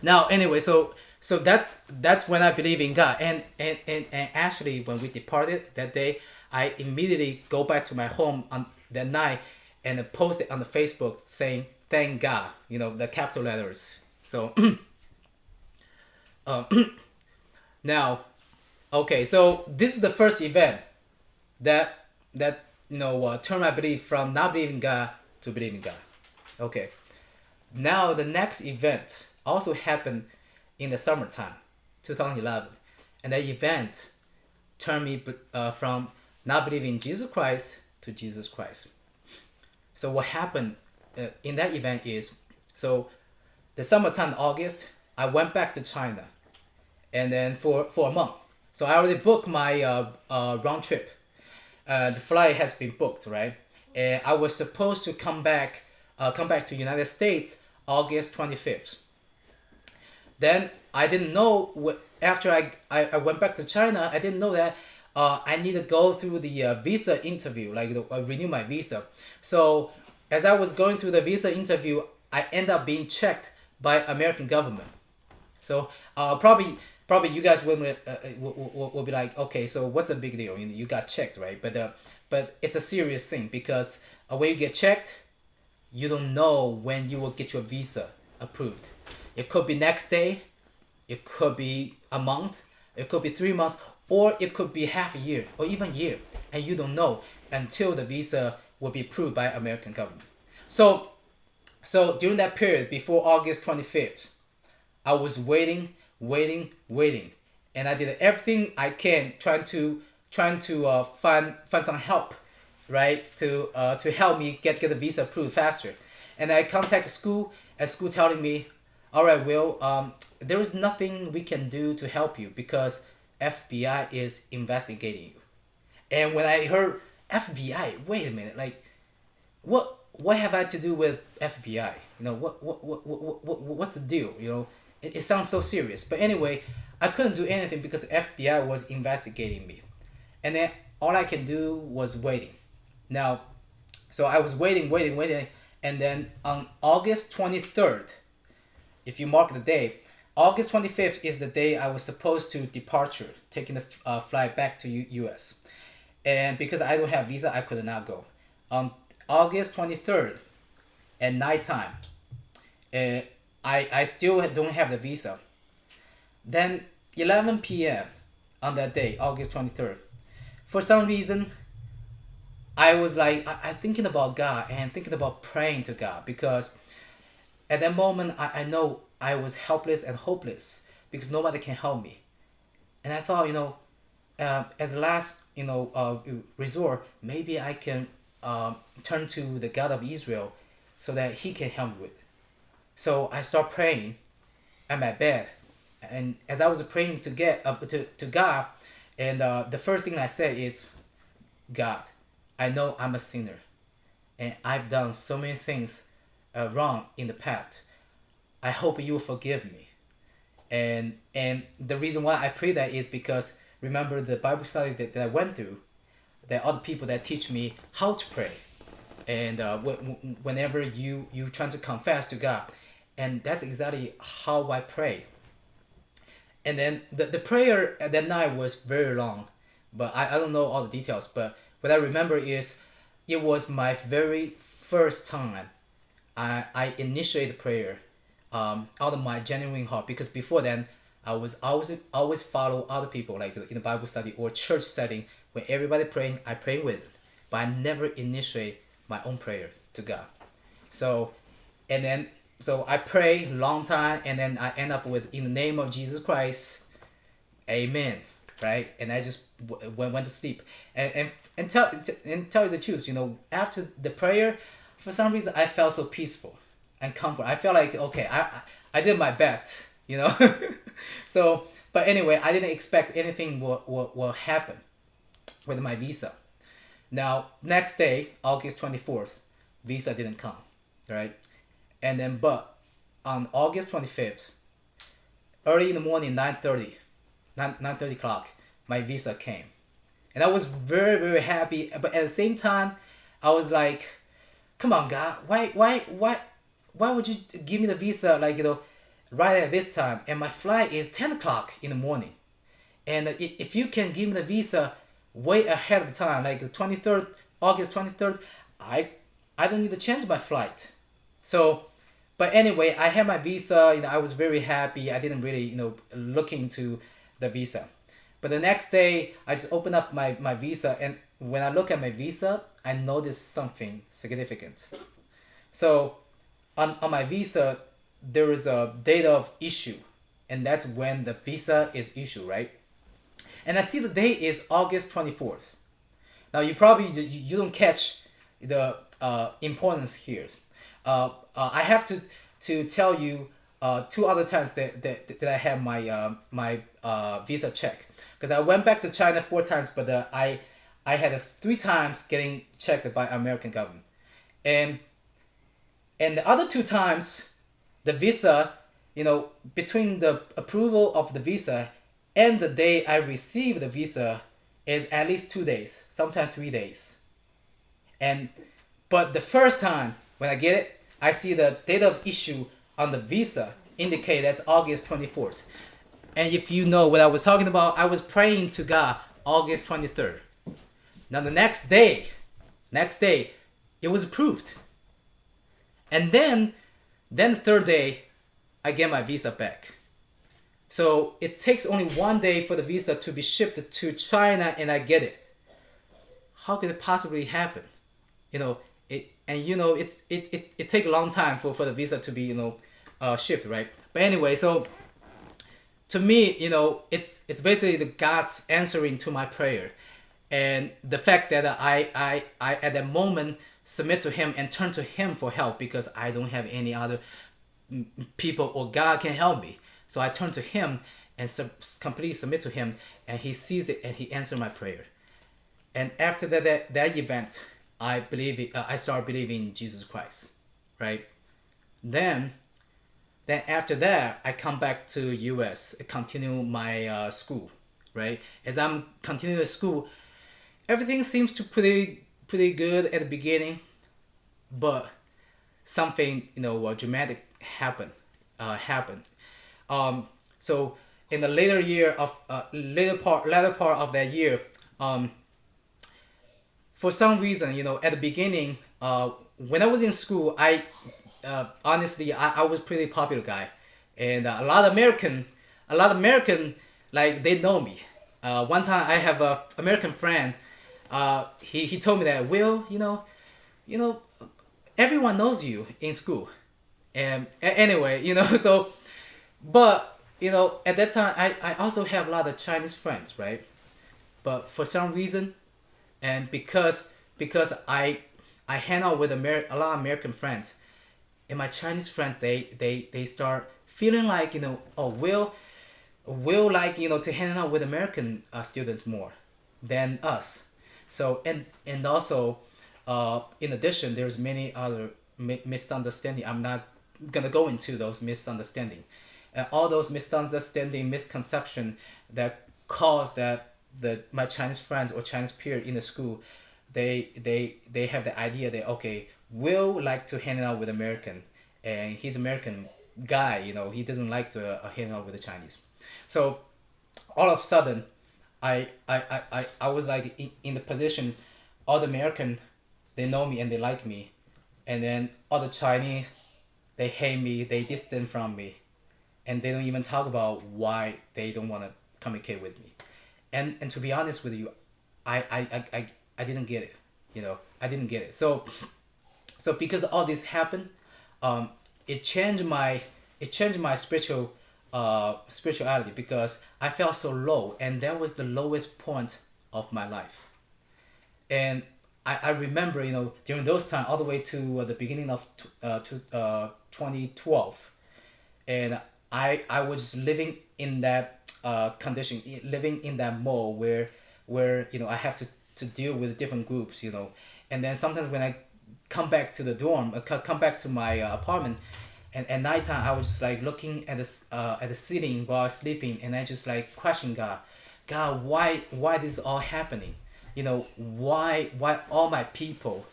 Now, anyway, so so that that's when I believe in God. And, and, and, and actually, when we departed that day, I immediately go back to my home on that night and post it on the Facebook saying thank God, you know, the capital letters. So um, now, okay, so this is the first event that that you know uh, turned my belief from not believing God to believing God. Okay, now the next event also happened in the summertime, 2011, and that event turned me uh, from not believing Jesus Christ to Jesus Christ. So what happened uh, in that event is, so the summertime August, I went back to China, and then for for a month. So I already booked my uh, uh, round trip. Uh, the flight has been booked, right? And I was supposed to come back, uh, come back to United States August twenty fifth. Then I didn't know what after I, I, I went back to China, I didn't know that uh, I need to go through the uh, visa interview, like uh, renew my visa. So as I was going through the visa interview, I end up being checked by American government. So uh, probably probably you guys will, uh, uh will, will, be like, okay, so what's a big deal? You, you got checked, right? But uh, but it's a serious thing because when you get checked, you don't know when you will get your visa approved. It could be next day, it could be a month, it could be three months, or it could be half a year or even year and you don't know until the visa will be approved by American government. So so during that period before August 25th, I was waiting, waiting, waiting. And I did everything I can trying to trying to uh, find find some help, right? To uh, to help me get, get the visa approved faster. And I contact school and school telling me, all right, Will, um, there is nothing we can do to help you because FBI is investigating you. And when I heard FBI, wait a minute, like, what what have I to do with FBI? You know, what what what what, what what's the deal? You know, it, it sounds so serious. But anyway, I couldn't do anything because FBI was investigating me, and then all I can do was waiting. Now, so I was waiting, waiting, waiting, and then on August twenty third, if you mark the day, August 25th is the day I was supposed to departure, taking the uh, flight back to U- US. And because I don't have visa, I could not go. On August 23rd at nighttime, uh, I, I still don't have the visa. Then 11 p.m. on that day, August 23rd, for some reason, I was like, I, I thinking about God and thinking about praying to God because at that moment, I, I know I was helpless and hopeless because nobody can help me. And I thought, you know, uh, as last, you know, uh, resort, maybe I can uh, turn to the God of Israel so that He can help me with. So I start praying at my bed, and as I was praying to get up to, to God, and uh, the first thing I said is, God, I know I'm a sinner, and I've done so many things uh, wrong in the past. I hope you will forgive me. And and the reason why I pray that is because remember the Bible study that, that I went through, are other people that teach me how to pray. And uh, whenever you you trying to confess to God, and that's exactly how I pray. And then the, the prayer that night was very long, but I, I don't know all the details. But what I remember is it was my very first time I, I initiated prayer um, out of my genuine heart because before then I was always always follow other people like in the Bible study or church setting when everybody praying I pray with but I never initiate my own prayer to God. So and then so I pray long time and then I end up with in the name of Jesus Christ amen right? And I just went, went to sleep. And, and, and tell and tell you the truth you know after the prayer for some reason I felt so peaceful and comfort. I felt like okay I, I did my best you know? So but anyway I didn't expect anything will, will, will happen with my visa. Now next day August 24th visa didn't come right? And then but on August 25th early in the morning 9.30 9, 9.30 o'clock my visa came. And I was very very happy but at the same time I was like come on God why why why why would you give me the visa like you know right at this time and my flight is 10 o'clock in the morning and if you can give me the visa way ahead of time like the 23rd August 23rd I I don't need to change my flight so but anyway, I had my visa. You know, I was very happy. I didn't really, you know, look into the visa. But the next day, I just opened up my, my visa, and when I look at my visa, I noticed something significant. So, on, on my visa, there is a date of issue, and that's when the visa is issued, right? And I see the date is August 24th. Now, you probably you don't catch the uh, importance here. Uh, uh, I have to to tell you uh, two other times that, that, that I had my uh, my uh, visa check because I went back to China four times, but I I had three times getting checked by American government, and and the other two times, the visa, you know, between the approval of the visa and the day I receive the visa is at least two days, sometimes three days, and but the first time when I get it, I see the date of issue on the visa indicate that's August 24th. And if you know what I was talking about, I was praying to God August 23rd. Now the next day, next day, it was approved. And then, then the third day, I get my visa back. So it takes only one day for the visa to be shipped to China and I get it. How could it possibly happen? You know, it, and you know it's it, it, it take a long time for, for the visa to be you know uh, shipped right but anyway so to me you know it's it's basically the god's answering to my prayer and the fact that i i, I at that moment submit to him and turn to him for help because i don't have any other people or god can help me so i turn to him and sub- completely submit to him and he sees it and he answered my prayer and after that that, that event I believe uh, I start believing in Jesus Christ, right? Then, then after that, I come back to U.S. continue my uh, school, right? As I'm continuing school, everything seems to pretty pretty good at the beginning, but something you know uh, dramatic happened uh, happened. Um, so in the later year of uh, later part later part of that year, um, for some reason, you know, at the beginning, uh, when I was in school, I uh, honestly I, I was pretty popular guy, and uh, a lot of American, a lot of American like they know me. Uh, one time I have a American friend. Uh, he he told me that Will, you know, you know, everyone knows you in school, and anyway, you know, so, but you know, at that time I I also have a lot of Chinese friends, right? But for some reason, and because because I I hang out with Amer- a lot of American friends, and my Chinese friends they they they start feeling like you know oh will will like you know to hang out with American uh, students more than us. So and and also, uh, in addition, there's many other mi- misunderstanding. I'm not gonna go into those misunderstanding, and all those misunderstanding, misconception that cause that the my Chinese friends or Chinese peer in the school, they they they have the idea that okay, will like to hang out with American, and he's American guy. You know, he doesn't like to uh, hang out with the Chinese. So all of a sudden, I I, I, I, was like in, in the position, all the American, they know me and they like me, and then all the Chinese, they hate me, they distant from me, and they don't even talk about why they don't want to communicate with me, and and to be honest with you, I I, I, I, I didn't get it, you know? I didn't get it. So, so because all this happened, um, it changed my it changed my spiritual uh, spirituality because I felt so low, and that was the lowest point of my life. And I, I remember, you know, during those time, all the way to uh, the beginning of uh, to, uh, 2012, and I I was living in that uh, condition, living in that mode where where you know I have to, to deal with different groups, you know, and then sometimes when I come back to the dorm, uh, come back to my uh, apartment, and at nighttime I was just like looking at the uh, at the ceiling while sleeping, and I just like question God, God, why why this all happening? You know, why why all my people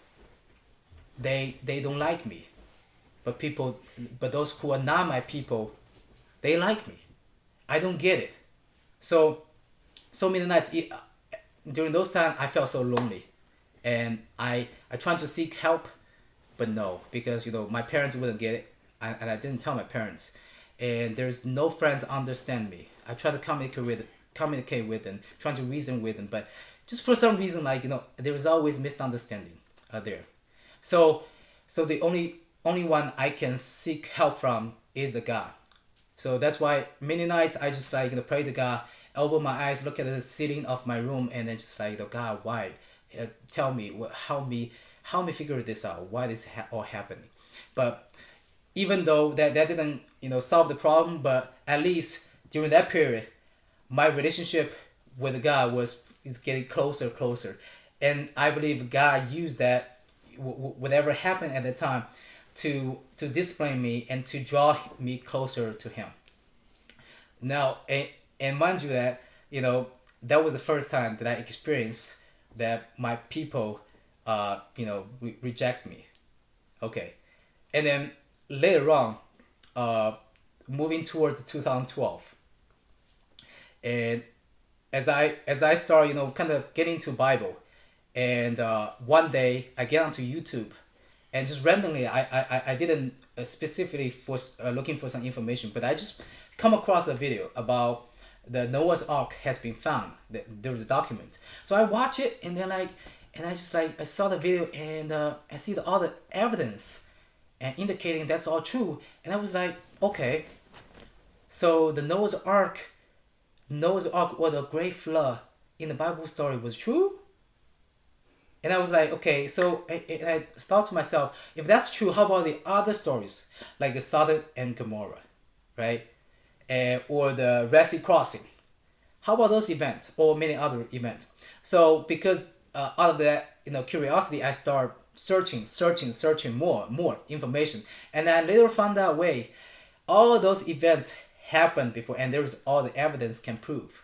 they they don't like me, but people but those who are not my people, they like me. I don't get it. So so many nights it, during those times I felt so lonely, and I I tried to seek help, but no because you know my parents wouldn't get it and, and I didn't tell my parents. And there's no friends understand me. I try to communicate with communicate with them, trying to reason with them, but just for some reason, like you know, there is always misunderstanding uh, there. So, so the only only one I can seek help from is the God. So that's why many nights I just like you know pray to God, open my eyes, look at the ceiling of my room, and then just like the God, why? Uh, tell me, help me, help me figure this out. Why this ha- all happening? But even though that, that didn't you know solve the problem but at least during that period my relationship with god was getting closer closer. And i believe god used that whatever happened at the time to to discipline me and to draw me closer to him. Now and, and mind you that you know that was the first time that i experienced that my people uh you know re- reject me. Okay. And then later on, uh, moving towards 2012, and as I as I start, you know, kind of getting to Bible, and uh, one day I get onto YouTube, and just randomly, I I, I didn't uh, specifically for uh, looking for some information, but I just come across a video about the Noah's Ark has been found. There was a document, so I watch it, and then like, and I just like I saw the video, and uh, I see the, all the evidence and indicating that's all true. And I was like, okay, so the Noah's Ark, Noah's Ark or the Great Flood in the Bible story was true. And I was like, okay, so I, I thought to myself, if that's true, how about the other stories, like the Sodom and Gomorrah, right? And, or the Red Sea crossing. How about those events or many other events? So because uh, out of that, you know, curiosity, I start searching, searching, searching more, more information. And I later found out way, all those events happened before and there is all the evidence can prove.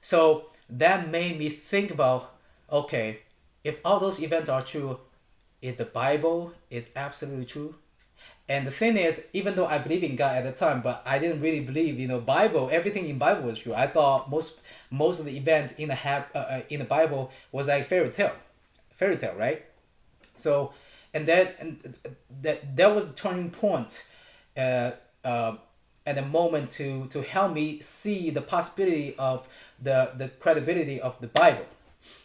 So that made me think about, okay, if all those events are true, is the Bible is absolutely true? And the thing is, even though I believe in God at the time, but I didn't really believe, you know, Bible. Everything in Bible was true. I thought most most of the events in the uh, uh in the Bible was like fairy tale, fairy tale, right? So, and that and that that was the turning point, uh, uh, at the moment to to help me see the possibility of the the credibility of the Bible.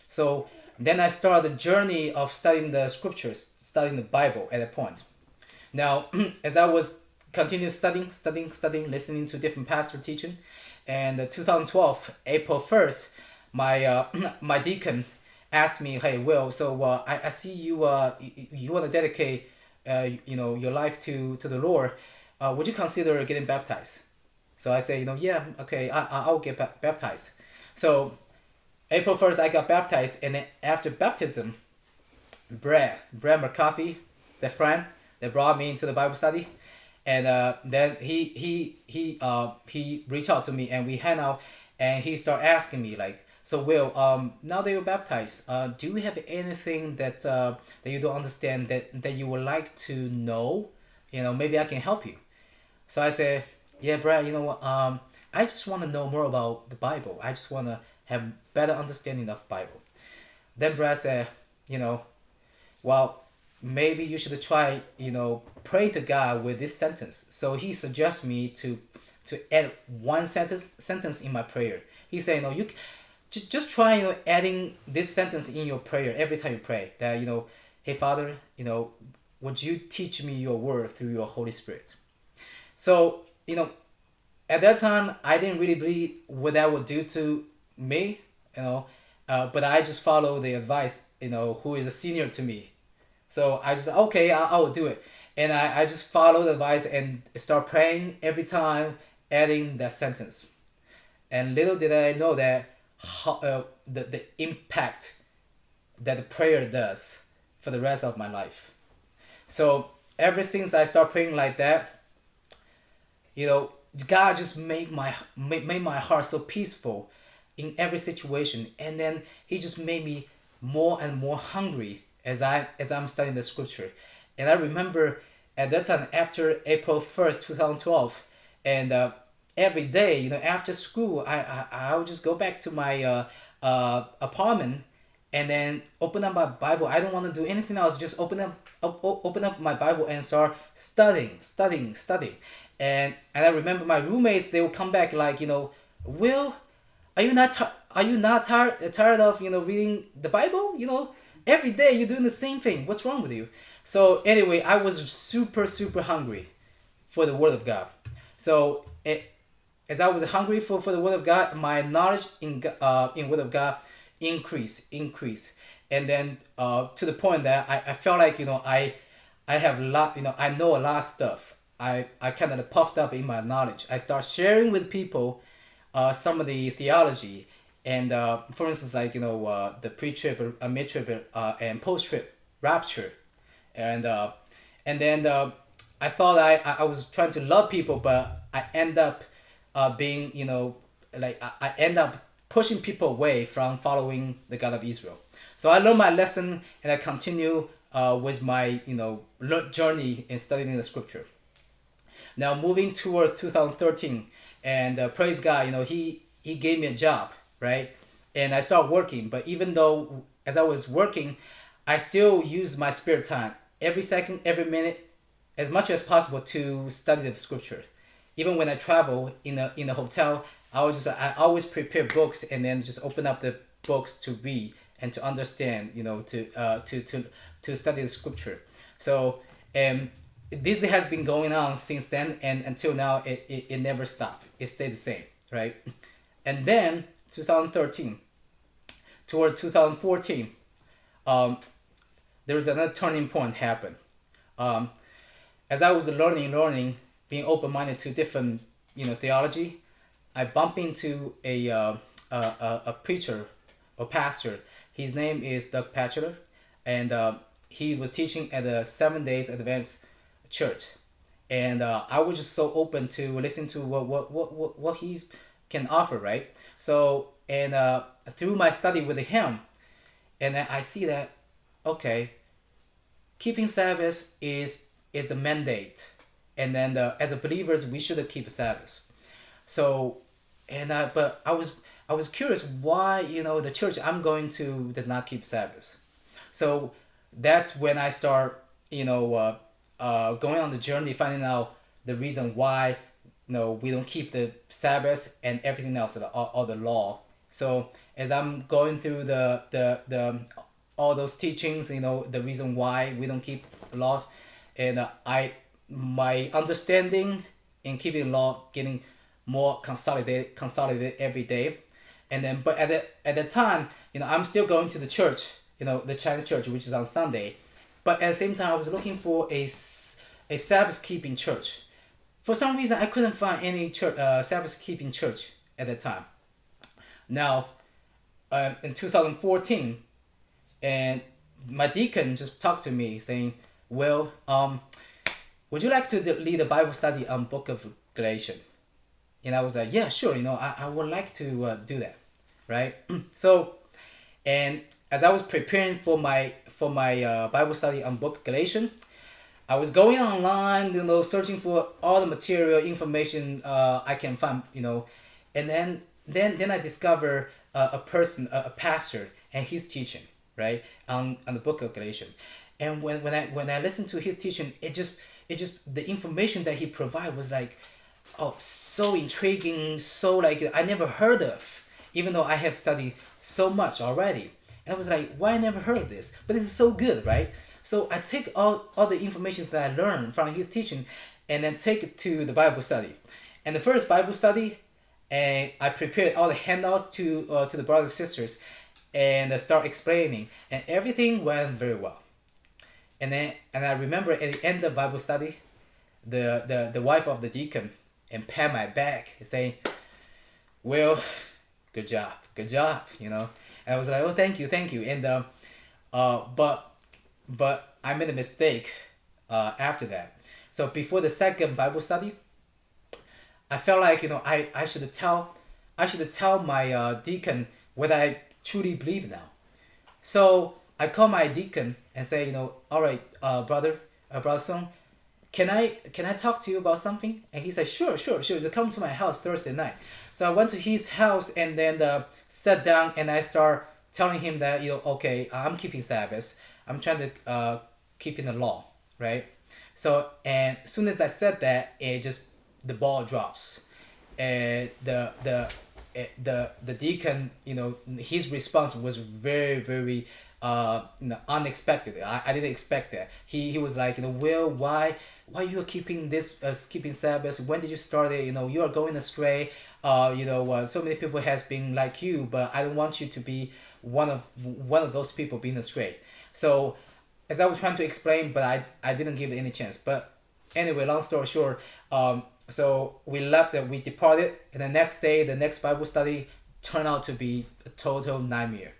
So then I started the journey of studying the scriptures, studying the Bible at that point. Now, as I was continue studying, studying, studying, listening to different pastor teaching, and 2012 April first, my uh, my deacon asked me, "Hey, Will, so uh, I, I see you uh you, you want to dedicate uh, you know your life to to the Lord, uh, would you consider getting baptized? So I say, you know, yeah, okay, I, I'll get ba- baptized. So April 1st, I got baptized. And then after baptism, Brad, Brad McCarthy, the friend that brought me into the Bible study, and uh, then he he he uh he reached out to me and we hang out, and he started asking me like, so Will, um, now that you're baptized, uh, do you have anything that uh that you don't understand that that you would like to know? You know, maybe I can help you. So I said, yeah, Brad, you know what? Um, I just want to know more about the Bible. I just want to have better understanding of Bible. Then Brad said, you know, well, maybe you should try, you know, pray to God with this sentence. So he suggests me to to add one sentence sentence in my prayer. He said, you know, you just, just try, you know, adding this sentence in your prayer every time you pray. That you know, hey Father, you know, would you teach me your word through your Holy Spirit? So you know, at that time I didn't really believe what that would do to me, you know, uh, but I just follow the advice, you know, who is a senior to me. So I just okay, I, I will do it, and I, I just follow the advice and start praying every time, adding that sentence, and little did I know that how, uh, the the impact that the prayer does for the rest of my life. So ever since I start praying like that, you know, God just made my made, made my heart so peaceful in every situation, and then He just made me more and more hungry as I as I'm studying the scripture. And I remember at that time after April first, two thousand twelve, and uh, every day, you know, after school, I I I would just go back to my uh, uh, apartment and then open up my Bible. I don't want to do anything else. Just open up, op- open up my Bible and start studying, studying, studying. And and I remember my roommates. They would come back like you know, Will, are you not are you not tired tired of you know reading the Bible? You know, every day you're doing the same thing. What's wrong with you? So anyway, I was super super hungry for the Word of God. So it, as I was hungry for, for the Word of God, my knowledge in uh, in Word of God increase increase, and then uh, to the point that I, I felt like you know I I have a lot you know I know a lot of stuff. I I kind of puffed up in my knowledge. I start sharing with people uh, some of the theology and uh, for instance like you know uh, the pre-trib, uh, mid-trib uh, and post-trib rapture and uh, and then uh, I thought I I was trying to love people but I end up uh, being you know like I, I end up pushing people away from following the God of Israel. So I learned my lesson and I continue uh, with my you know journey in studying the scripture. Now moving toward 2013 and uh, praise god you know he he gave me a job right? And i start working but even though as i was working i still use my spare time every second every minute as much as possible to study the scripture even when i travel in a in a hotel i was just i always prepare books and then just open up the books to read and to understand you know to uh to to to study the scripture. So um this has been going on since then and until now it, it, it never stopped. It stayed the same right? And then 2013 toward 2014 um, there was another turning point happen um, as i was learning learning being open-minded to different you know theology i bumped into a, uh, a, a, preacher or pastor. His name is Doug Batchelor and uh, he was teaching at the seven days advance church. And uh, i was just so open to listen to what what what, what, what he can offer right? So and uh, through my study with him and i see that okay keeping sabbath is is the mandate and then uh, as believers we should keep sabbath. So and uh, but i was i was curious why you know the church i'm going to does not keep sabbath. So that's when i start you know uh, uh, going on the journey finding out the reason why you know we don't keep the sabbath and everything else the, all, all the law. So as i'm going through the the the all those teachings you know the reason why we don't keep laws and uh, i my understanding in keeping law getting more consolidated consolidated every day and then but at the at the time you know i'm still going to the church you know the chinese church which is on sunday but at the same time, I was looking for a a Sabbath keeping church. For some reason, I couldn't find any church, uh, Sabbath keeping church at that time. Now, uh, in 2014, and my deacon just talked to me saying, "Well, um, would you like to lead a Bible study on Book of Galatians?" And I was like, "Yeah, sure. You know, I, I would like to uh, do that, right?" so, and as I was preparing for my for my uh, Bible study on Book of Galatians, I was going online, you know, searching for all the material information uh, I can find, you know, and then then then I discover uh, a person, a, a pastor, and he's teaching right on, on the book of Galatians, and when, when I when I listened to his teaching, it just it just the information that he provided was like, oh, so intriguing, so like I never heard of, even though I have studied so much already, and I was like, why I never heard of this? But it's so good, right? So I take all, all the information that I learned from his teaching and then take it to the Bible study. And the first Bible study, and I prepared all the handouts to uh, to the brothers and sisters and I start explaining and everything went very well. And then and I remember at the end of Bible study, the, the, the wife of the deacon and pat my back saying, Well, good job, good job, you know. And I was like, Oh thank you, thank you. And uh, uh but but I made a mistake uh, after that. So before the second Bible study, I felt like you know I, I should tell I should tell my uh, deacon what I truly believe now. So I call my deacon and say you know all right uh, brother uh, brother Song, can I can I talk to you about something? And he said sure sure sure. You come to my house Thursday night. So I went to his house and then uh, sat down and I start telling him that you know okay I'm keeping Sabbath. I'm trying to uh, keep in the law, right? So and as soon as I said that, it just the ball drops, and the the the the deacon, you know, his response was very very uh you know, unexpected. I, I didn't expect that. He he was like, you know, Will, why why you are keeping this uh, keeping Sabbath? When did you start it? You know, you are going astray. Uh, you know, uh, so many people has been like you, but I don't want you to be one of one of those people being astray. So, as I was trying to explain, but I, I didn't give it any chance. But anyway, long story short, um, so we left and we departed, and the next day, the next Bible study turned out to be a total nightmare.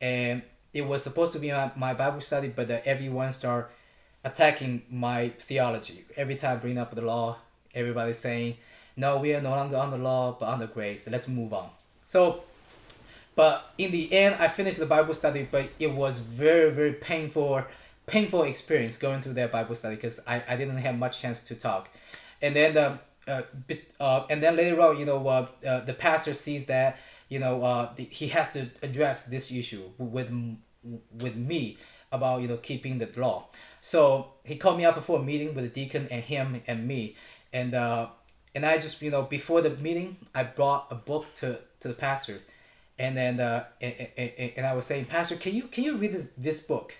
And it was supposed to be my, my Bible study, but everyone started attacking my theology. Every time I bring up the law, everybody's saying, no, we are no longer on the law, but on the grace. Let's move on. So but in the end, I finished the Bible study, but it was very, very painful, painful experience going through that Bible study because I, I didn't have much chance to talk. And then the, uh, uh, and then later on, you know, uh, uh, the pastor sees that, you know, uh, the, he has to address this issue with, with me about, you know, keeping the law. So he called me up for a meeting with the deacon and him and me. And, uh, and I just, you know, before the meeting, I brought a book to, to the pastor and then uh, and, and, and I was saying, Pastor, can you can you read this this book,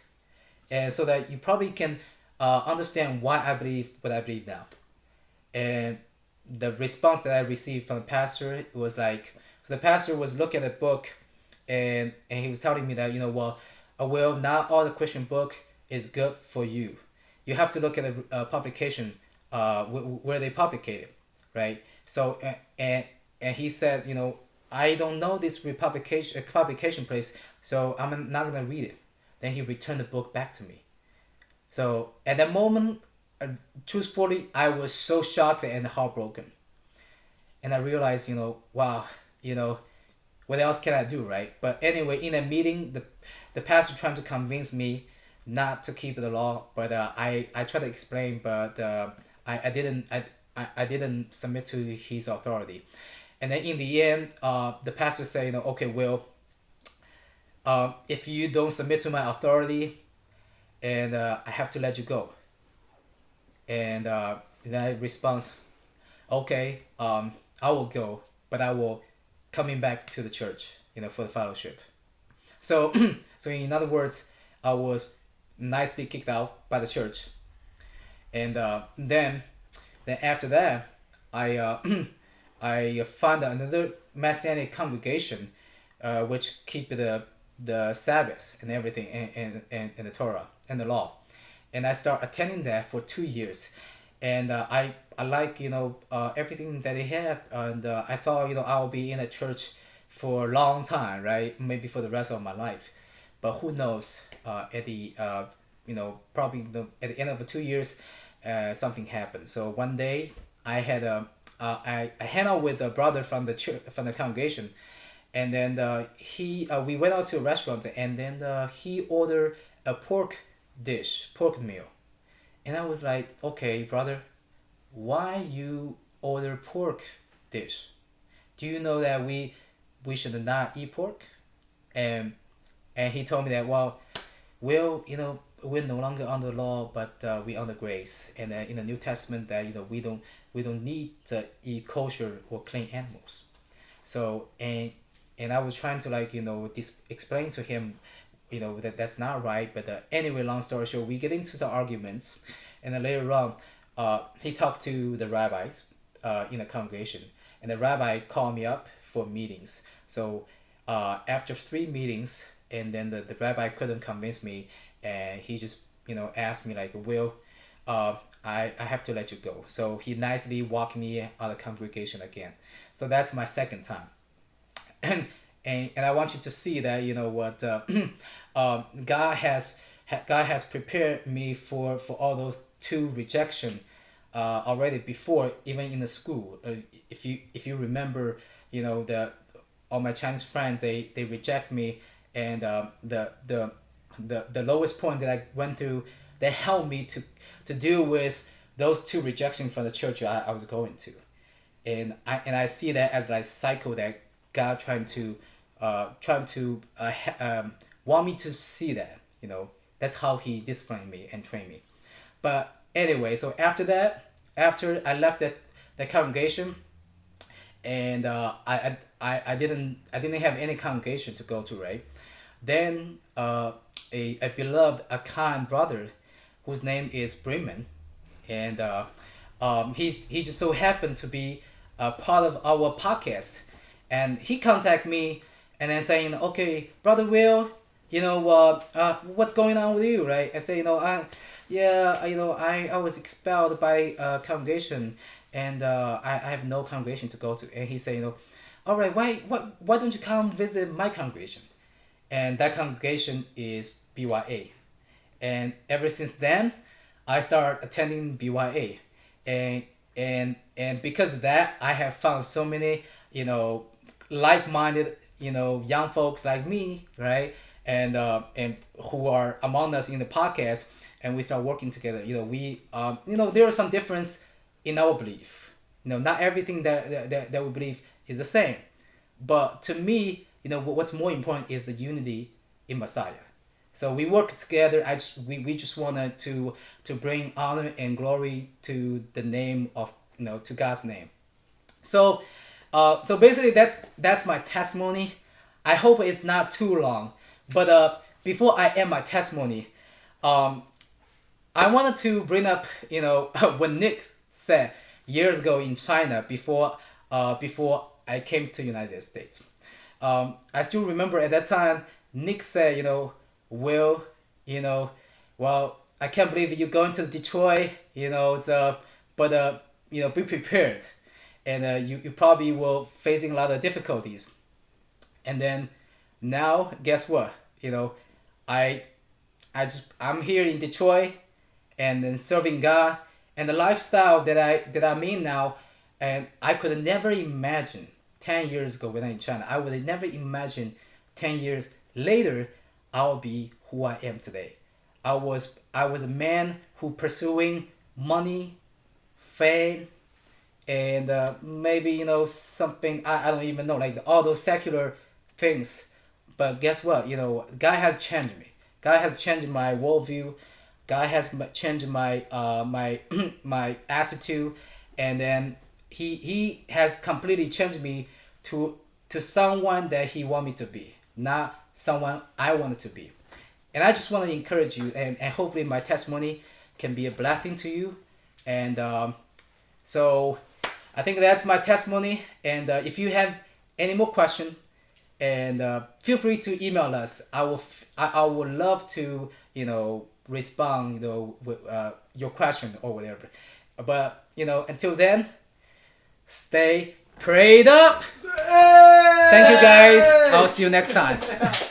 and so that you probably can uh, understand why I believe what I believe now, and the response that I received from the pastor was like, so the pastor was looking at the book, and and he was telling me that you know well, uh, well not all the Christian book is good for you, you have to look at the uh, publication, uh, where they publicated, right? So and and he said you know I don't know this publication publication place, so I'm not gonna read it. Then he returned the book back to me. So at that moment, uh, truthfully, I was so shocked and heartbroken. And I realized, you know, wow, you know, what else can I do, right? But anyway, in a meeting, the the pastor trying to convince me not to keep the law, but uh, I I tried to explain, but uh, I I didn't I, I I didn't submit to his authority. And then in the end, uh, the pastor said, you know, okay, well, uh, if you don't submit to my authority, and uh, I have to let you go. And uh, then I respond, okay, um, I will go, but I will coming back to the church, you know, for the fellowship. So, so in other words, I was nicely kicked out by the church. And uh, then, then after that, I uh, I found another Messianic congregation, uh, which keep the the Sabbath and everything and, and, and, and the Torah and the law. And I start attending that for two years, and uh, I I like you know uh, everything that they have, and uh, I thought you know I'll be in a church for a long time, right? Maybe for the rest of my life, but who knows? Uh, at the uh, you know probably the, at the end of the two years, uh, something happened. So one day I had a uh, I, I hang out with a brother from the church from the congregation, and then uh, he uh, we went out to a restaurant and then uh, he ordered a pork dish pork meal, and I was like okay brother, why you order pork dish? Do you know that we we should not eat pork? And and he told me that well, well you know we're no longer under law, but uh, we under grace. And uh, in the New Testament, that you know we don't we don't need to eat kosher or clean animals. So and and I was trying to like you know dis- explain to him, you know that that's not right. But uh, anyway, long story short, we get into some arguments, and then later on, uh, he talked to the rabbis, uh, in the congregation, and the rabbi called me up for meetings. So, uh, after three meetings, and then the, the rabbi couldn't convince me and he just you know asked me like will uh, I, I have to let you go so he nicely walked me out of the congregation again so that's my second time and and, and i want you to see that you know what uh, uh, god has god has prepared me for for all those two rejection uh, already before even in the school uh, if you if you remember you know the all my chinese friends they they reject me and uh, the the the, the lowest point that I went through that helped me to to deal with those two rejections from the church I, I was going to. And I and I see that as like cycle that God trying to uh trying to uh, um, want me to see that, you know. That's how he disciplined me and trained me. But anyway, so after that, after I left that, that congregation and uh, I, I, I didn't I didn't have any congregation to go to, right? Then uh, a, a beloved, a kind brother whose name is Bremen. And uh, um, he, he just so happened to be a part of our podcast. And he contacted me and then saying, okay, Brother Will, you know, uh, uh, what's going on with you, right? I say, you know, I, yeah, you know, I, I was expelled by a congregation and uh, I, I have no congregation to go to. And he said, you know, all right, why, why, why don't you come visit my congregation? And that congregation is BYA. And ever since then, I started attending BYA. And and and because of that, I have found so many, you know, like-minded, you know, young folks like me, right? And uh, and who are among us in the podcast, and we start working together. You know, we um, you know, there are some difference in our belief. You know, not everything that that, that we believe is the same. But to me, you know, what's more important is the unity in Messiah. So we work together. I just, we, we just wanted to to bring honor and glory to the name of you know to God's name. So, uh, so basically that's that's my testimony. I hope it's not too long. But uh, before I end my testimony, um, I wanted to bring up you know what Nick said years ago in China before uh, before I came to United States. Um, I still remember at that time Nick said you know will, you know, well, I can't believe you're going to Detroit, you know, it's, uh, but, uh, you know, be prepared. And uh, you, you probably will facing a lot of difficulties. And then now, guess what? You know, I, I just, I'm here in Detroit and then serving God and the lifestyle that I, that I'm in now, and I could never imagine 10 years ago when I'm in China, I would never imagine 10 years later I'll be who I am today. I was I was a man who pursuing money, fame, and uh, maybe you know something I, I don't even know like all those secular things. But guess what? You know, God has changed me. God has changed my worldview. God has changed my uh my my attitude, and then he he has completely changed me to to someone that he want me to be, not someone I wanted to be. And I just want to encourage you, and, and hopefully, my testimony can be a blessing to you. And um, so, I think that's my testimony. And uh, if you have any more question, and uh, feel free to email us. I will, f- I, I would love to, you know, respond, you know, with uh, your question or whatever. But you know, until then, stay prayed up. Thank you guys. I'll see you next time.